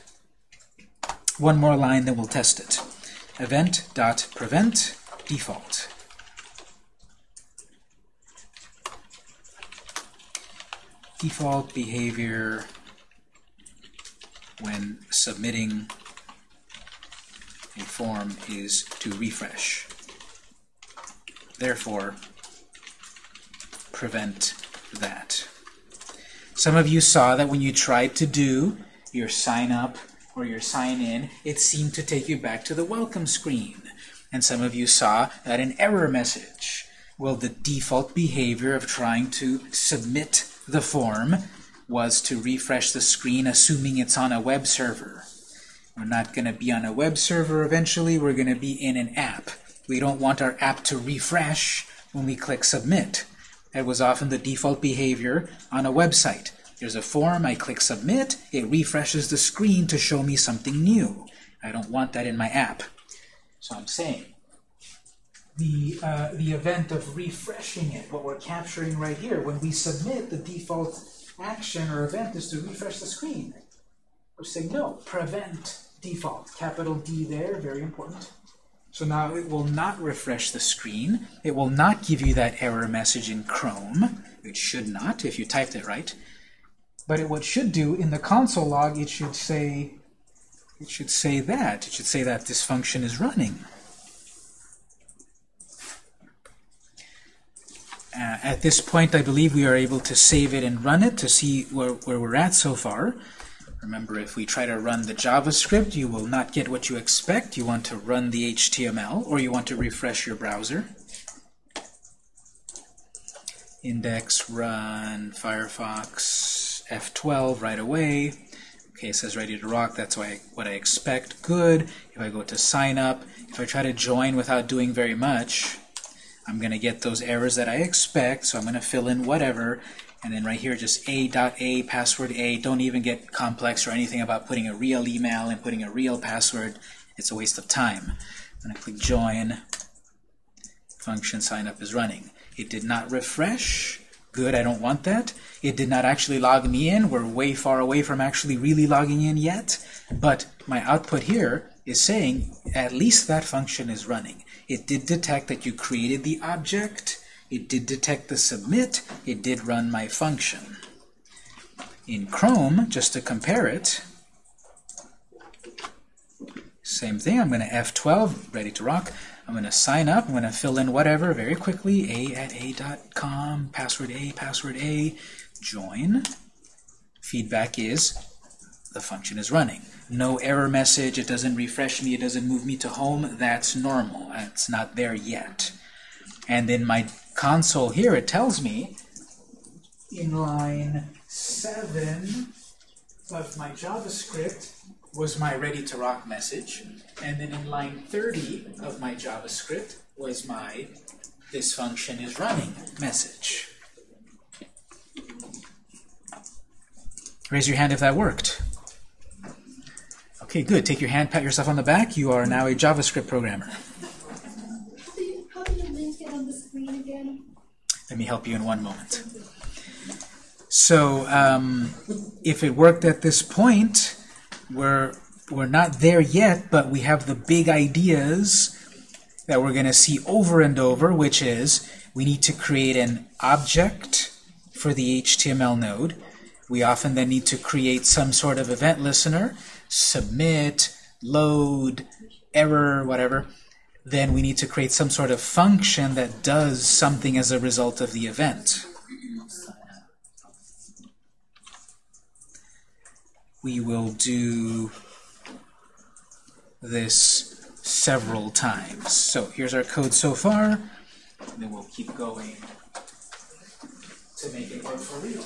One more line, then we'll test it. Event.prevent default. Default behavior when submitting a form is to refresh. Therefore, prevent that. Some of you saw that when you tried to do your sign up or your sign in, it seemed to take you back to the welcome screen. And some of you saw that an error message. Well, the default behavior of trying to submit the form was to refresh the screen assuming it's on a web server. We're not going to be on a web server eventually, we're going to be in an app. We don't want our app to refresh when we click submit. That was often the default behavior on a website. There's a form, I click submit, it refreshes the screen to show me something new. I don't want that in my app. So I'm saying the, uh, the event of refreshing it, what we're capturing right here, when we submit, the default action or event is to refresh the screen. We're saying no, prevent default, capital D there, very important. So now it will not refresh the screen. It will not give you that error message in Chrome. It should not, if you typed it right. But it, what should do in the console log, it should say, it should say that. It should say that this function is running. Uh, at this point, I believe we are able to save it and run it to see where, where we're at so far. Remember, if we try to run the JavaScript, you will not get what you expect. You want to run the HTML, or you want to refresh your browser. Index, run, Firefox, F12 right away. Okay, it says ready to rock. That's I, what I expect. Good. If I go to sign up, if I try to join without doing very much, I'm going to get those errors that I expect, so I'm going to fill in whatever, and then right here just a dot a password a. Don't even get complex or anything about putting a real email and putting a real password. It's a waste of time. I'm going to click join. Function sign up is running. It did not refresh. Good, I don't want that. It did not actually log me in. We're way far away from actually really logging in yet. But my output here is saying at least that function is running. It did detect that you created the object. It did detect the submit. It did run my function. In Chrome, just to compare it, same thing. I'm going to F12, ready to rock. I'm going to sign up. I'm going to fill in whatever very quickly. A at a.com, password A, password A, join. Feedback is the function is running. No error message, it doesn't refresh me, it doesn't move me to home. That's normal. It's not there yet. And in my console here, it tells me in line 7 of my JavaScript was my ready to rock message. And then in line 30 of my JavaScript was my this function is running message. Raise your hand if that worked. Okay, good. Take your hand, pat yourself on the back. You are now a JavaScript programmer. How do on the screen again? Let me help you in one moment. So um, if it worked at this point, we're, we're not there yet, but we have the big ideas that we're going to see over and over, which is we need to create an object for the HTML node. We often then need to create some sort of event listener, submit, load, error, whatever. Then we need to create some sort of function that does something as a result of the event. We will do this several times. So here's our code so far, and then we'll keep going to make it work for real.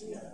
Yeah.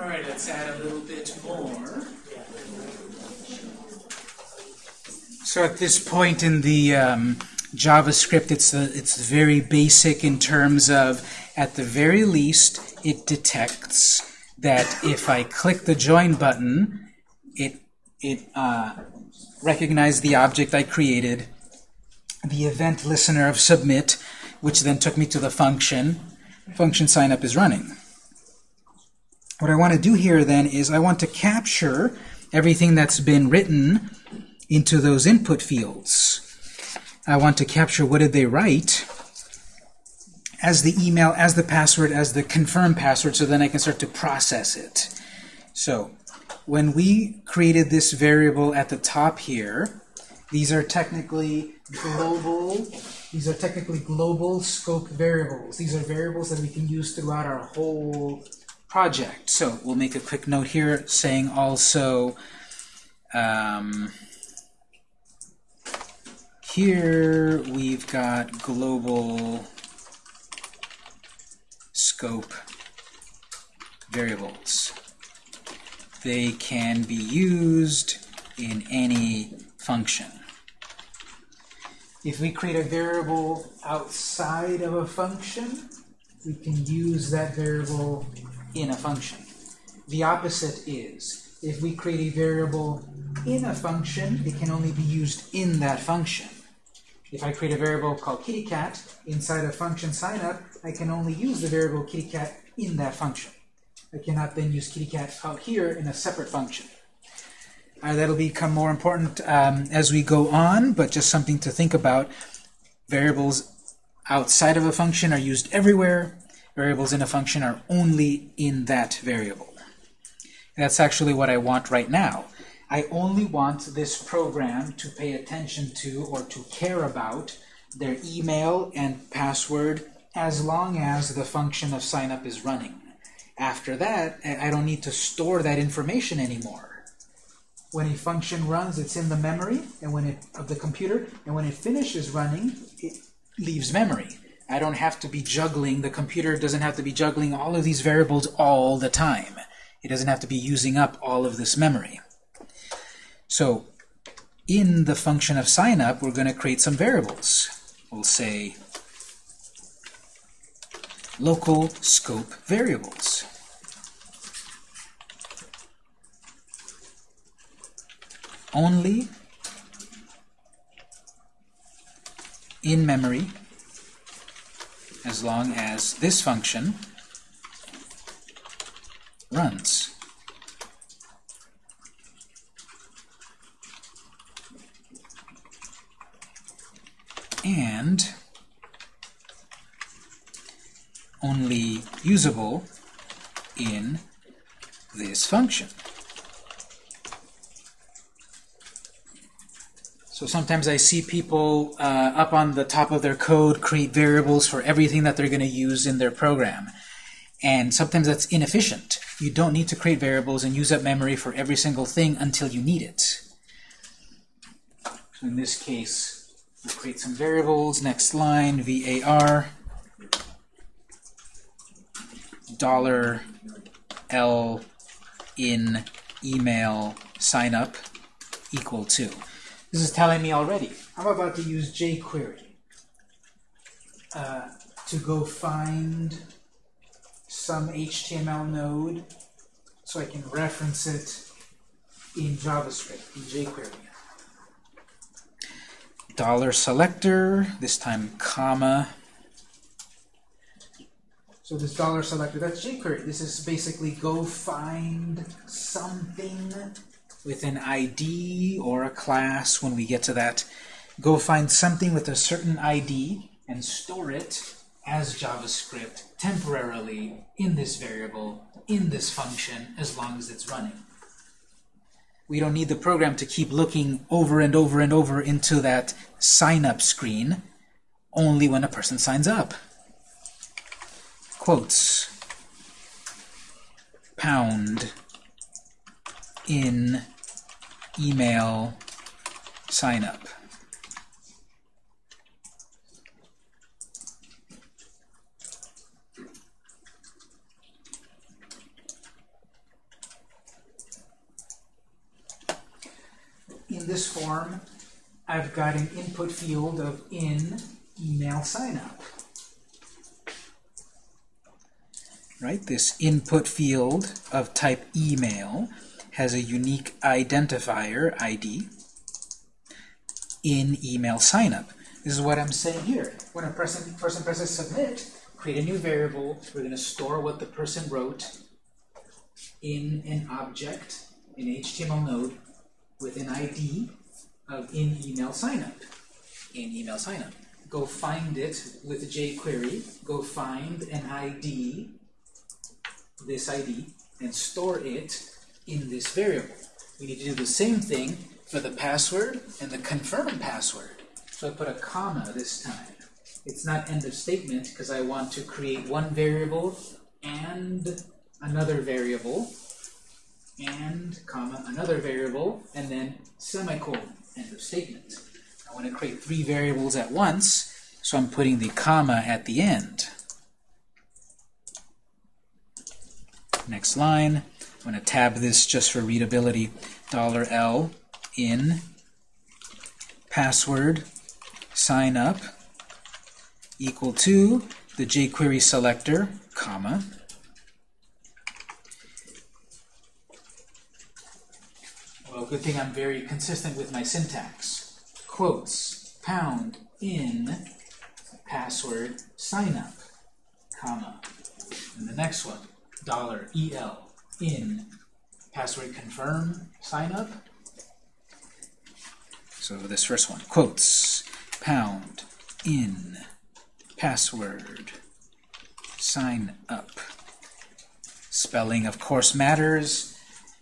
All right, let's add a little bit more. So at this point in the um, JavaScript, it's a, it's very basic in terms of, at the very least, it detects that if I click the join button, it it uh, recognized the object I created, the event listener of submit, which then took me to the function. Function signup is running. What I want to do here then is I want to capture everything that's been written into those input fields. I want to capture what did they write as the email, as the password, as the confirm password, so then I can start to process it. So when we created this variable at the top here, these are technically global, these are technically global scope variables. These are variables that we can use throughout our whole project. So we'll make a quick note here saying also um, here we've got global scope variables. They can be used in any function. If we create a variable outside of a function, we can use that variable in a function. The opposite is, if we create a variable in a function, it can only be used in that function. If I create a variable called kittycat inside a function signup, I can only use the variable kittycat in that function. I cannot then use kittycat out here in a separate function. Uh, that'll become more important um, as we go on, but just something to think about. Variables outside of a function are used everywhere. Variables in a function are only in that variable. That's actually what I want right now. I only want this program to pay attention to or to care about their email and password as long as the function of signup is running. After that, I don't need to store that information anymore. When a function runs, it's in the memory and when it of the computer, and when it finishes running, it leaves memory. I don't have to be juggling, the computer doesn't have to be juggling all of these variables all the time. It doesn't have to be using up all of this memory. So in the function of signup, we're going to create some variables. We'll say local scope variables. Only in memory as long as this function runs. And only usable in this function. So sometimes I see people uh, up on the top of their code create variables for everything that they're going to use in their program. And sometimes that's inefficient. You don't need to create variables and use up memory for every single thing until you need it. So in this case, we'll create some variables. Next line, var dollar $L in email sign up equal to. This is telling me already. I'm about to use jQuery uh, to go find some HTML node so I can reference it in JavaScript, in jQuery. Dollar selector, this time comma. So this dollar selector, that's jQuery. This is basically go find something with an ID or a class when we get to that. Go find something with a certain ID and store it as JavaScript temporarily in this variable, in this function, as long as it's running. We don't need the program to keep looking over and over and over into that sign up screen only when a person signs up. Quotes. Pound in email sign up. In this form, I've got an input field of in email sign up. Right, this input field of type email has a unique identifier ID in email signup. This is what I'm saying here. When a person, person presses submit, create a new variable. We're going to store what the person wrote in an object, an HTML node, with an ID of in email signup. In email signup. Go find it with jQuery. Go find an ID, this ID, and store it in this variable. We need to do the same thing for the password and the confirm password. So I put a comma this time. It's not end of statement because I want to create one variable and another variable and comma another variable and then semicolon end of statement. I want to create three variables at once, so I'm putting the comma at the end. Next line, I'm going to tab this just for readability. $L in password sign up equal to the jQuery selector, comma, well, good thing I'm very consistent with my syntax. Quotes, pound, in, password, sign up, comma. And the next one, dollar, EL, in, password confirm, sign up. So this first one, quotes, pound, in, password, sign up. Spelling, of course, matters.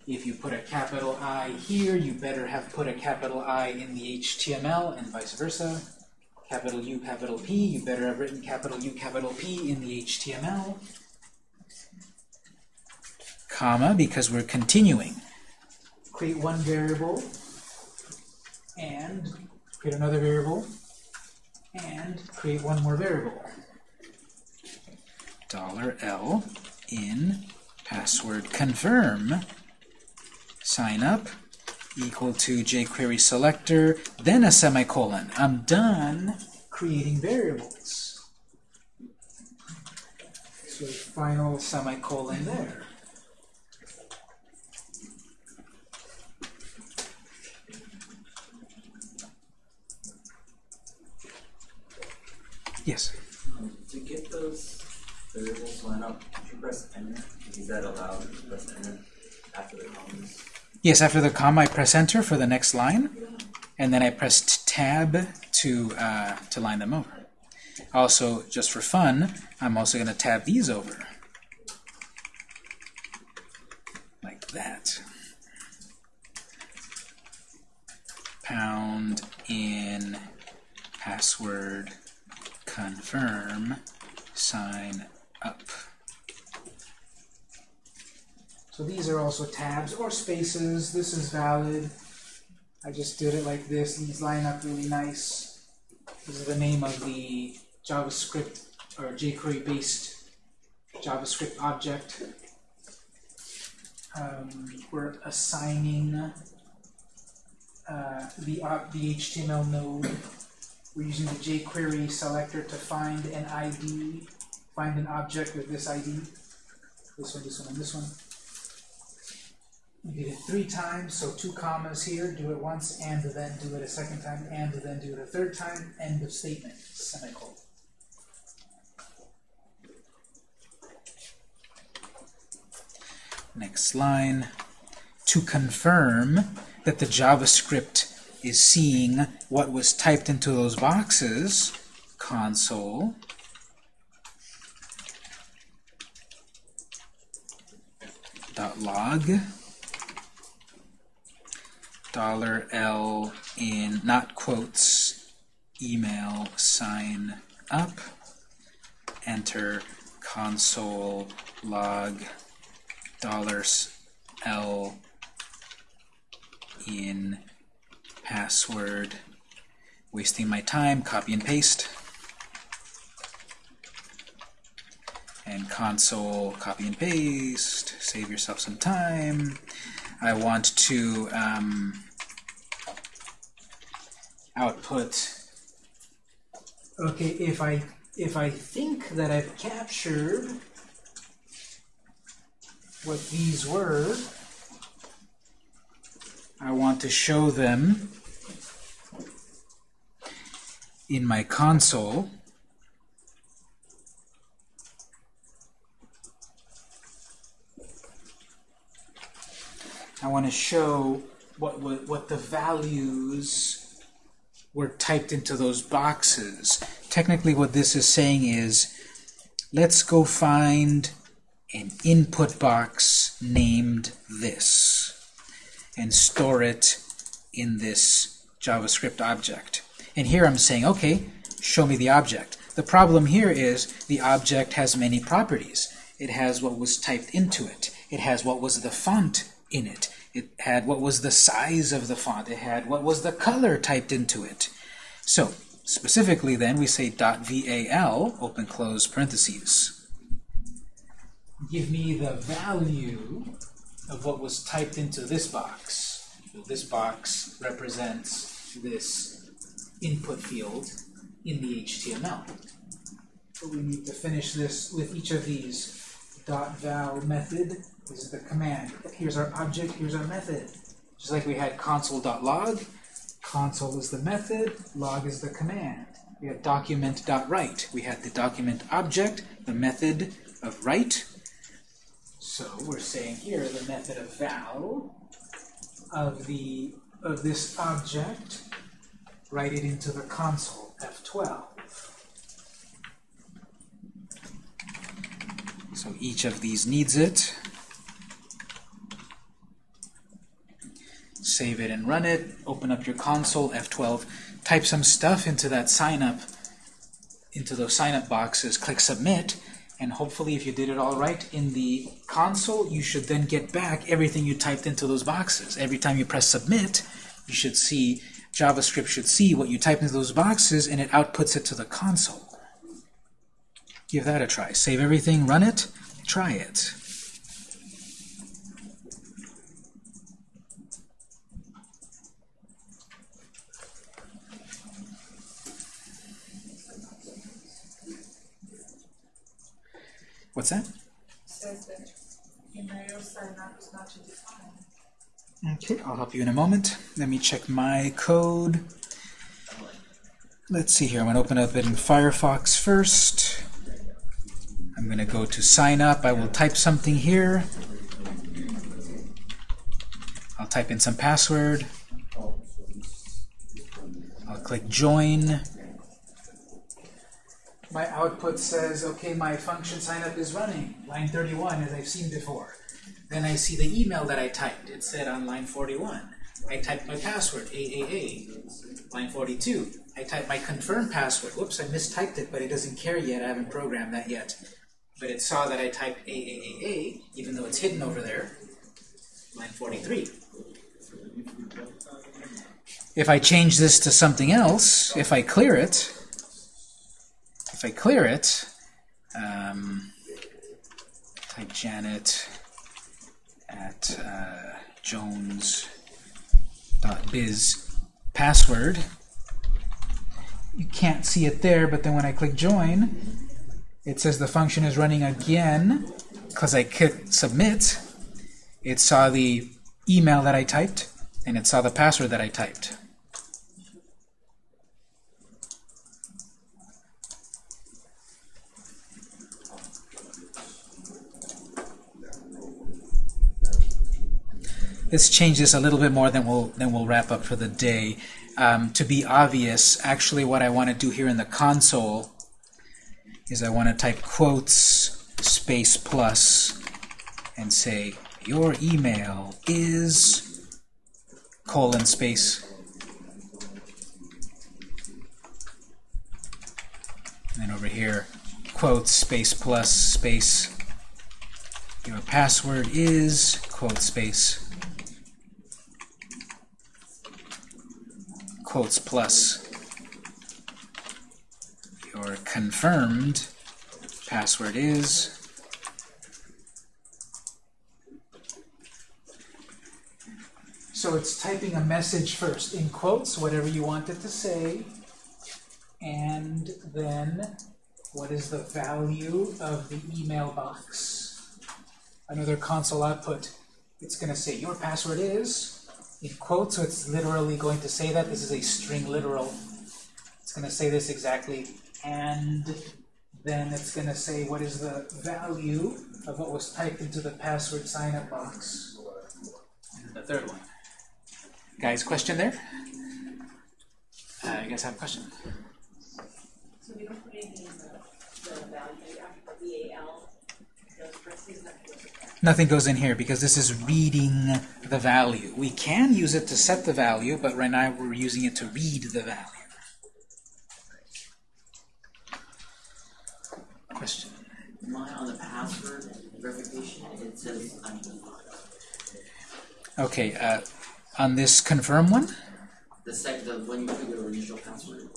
If you put a capital I here, you better have put a capital I in the HTML and vice versa. Capital U, capital P, you better have written capital U, capital P in the HTML. Comma, because we're continuing. Create one variable and create another variable and create one more variable. Dollar $L in password confirm sign up equal to jQuery selector, then a semicolon. I'm done creating variables. So final semicolon there. Yes. Um, to get those variables line up, did you press enter? Is that allowed to press enter after the commas? Yes, after the comma, I press enter for the next line, and then I pressed tab to uh, to line them over. Also, just for fun, I'm also going to tab these over. Like that. Pound in password confirm sign up. So these are also tabs or spaces. This is valid. I just did it like this. These line up really nice. This is the name of the JavaScript or jQuery based JavaScript object. Um, we're assigning uh, the, uh, the HTML node. We're using the jQuery selector to find an ID, find an object with this ID. This one, this one, and this one. We did it three times, so two commas here, do it once, and then do it a second time, and then do it a third time, end of statement, semicolon. Next line. To confirm that the JavaScript is seeing what was typed into those boxes, console. Log. Dollar $L in not quotes email sign up. Enter console log dollars $L in password wasting my time copy and paste and console copy and paste save yourself some time I want to um, output. Okay, if I if I think that I've captured what these were, I want to show them in my console. I want to show what, what, what the values were typed into those boxes. Technically what this is saying is, let's go find an input box named this and store it in this JavaScript object. And here I'm saying, okay, show me the object. The problem here is the object has many properties. It has what was typed into it. It has what was the font in it. It had what was the size of the font. It had what was the color typed into it. So, specifically then, we say .val, open close parentheses. Give me the value of what was typed into this box. So this box represents this input field in the HTML. So we need to finish this with each of these. Dot .val method is the command. Here's our object, here's our method. Just like we had console.log, console is the method, log is the command. We have document.write. We had the document object, the method of write. So we're saying here the method of val of the of this object, write it into the console, F12. So each of these needs it. Save it and run it. Open up your console, F12. Type some stuff into that sign up, into those sign up boxes. Click submit. And hopefully if you did it all right in the console, you should then get back everything you typed into those boxes. Every time you press submit, you should see, JavaScript should see what you typed into those boxes and it outputs it to the console. Give that a try. Save everything, run it, try it. What's that? Says that email sign up is not defined. Okay, I'll help you in a moment. Let me check my code. Let's see here. I'm going to open up it in Firefox first. I'm going to go to sign up. I will type something here. I'll type in some password. I'll click join. My output says, okay, my function sign up is running. Line 31, as I've seen before. Then I see the email that I typed. It said on line 41. I typed my password, AAA. Line 42. I typed my confirm password. Whoops, I mistyped it, but it doesn't care yet. I haven't programmed that yet. But it saw that I typed AAAA, even though it's hidden over there. Line 43. If I change this to something else, if I clear it, if I clear it, um, type Janet at uh, jones.biz password. You can't see it there, but then when I click join, it says the function is running again because I clicked submit. It saw the email that I typed, and it saw the password that I typed. Let's change this a little bit more, then we'll then we'll wrap up for the day. Um, to be obvious, actually, what I want to do here in the console is I want to type quotes space plus and say your email is colon space and then over here quotes space plus space your password is quote space quotes plus your confirmed password is So it's typing a message first, in quotes, whatever you want it to say, and then what is the value of the email box? Another console output. It's going to say your password is, in quotes, so it's literally going to say that. This is a string literal. It's going to say this exactly, and then it's going to say what is the value of what was typed into the password sign-up box. And the third one. Guys, question there? Uh, you guys have a question? So we don't put anything in the, the value after the VAL, those parentheses. Nothing goes in here because this is reading the value. We can use it to set the value, but right now we're using it to read the value. Question? Mine on the password verification, it says undefined. Okay, uh, on this confirm one? The second, the when you put your initial password.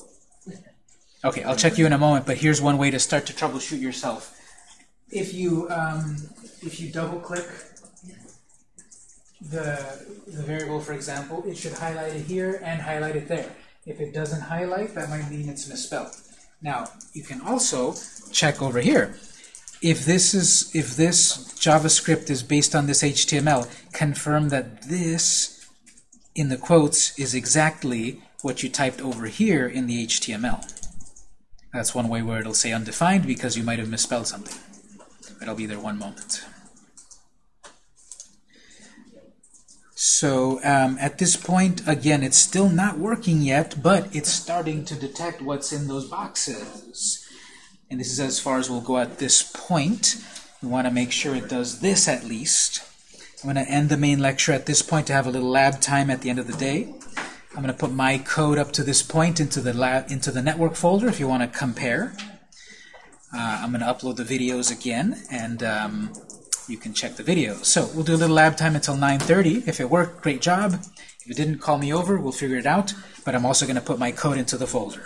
Okay, I'll check you in a moment, but here's one way to start to troubleshoot yourself. If you um, if you double click the the variable, for example, it should highlight it here and highlight it there. If it doesn't highlight, that might mean it's misspelled. Now, you can also check over here. If this is if this JavaScript is based on this HTML, confirm that this in the quotes is exactly what you typed over here in the HTML. That's one way where it'll say undefined because you might have misspelled something. It'll be there one moment. So um, at this point, again, it's still not working yet, but it's starting to detect what's in those boxes. And this is as far as we'll go at this point. We want to make sure it does this at least. I'm going to end the main lecture at this point to have a little lab time at the end of the day. I'm going to put my code up to this point into the lab into the network folder if you want to compare. Uh, I'm going to upload the videos again, and um, you can check the videos. So we'll do a little lab time until 9:30. If it worked, great job. If it didn't, call me over. We'll figure it out. But I'm also going to put my code into the folder.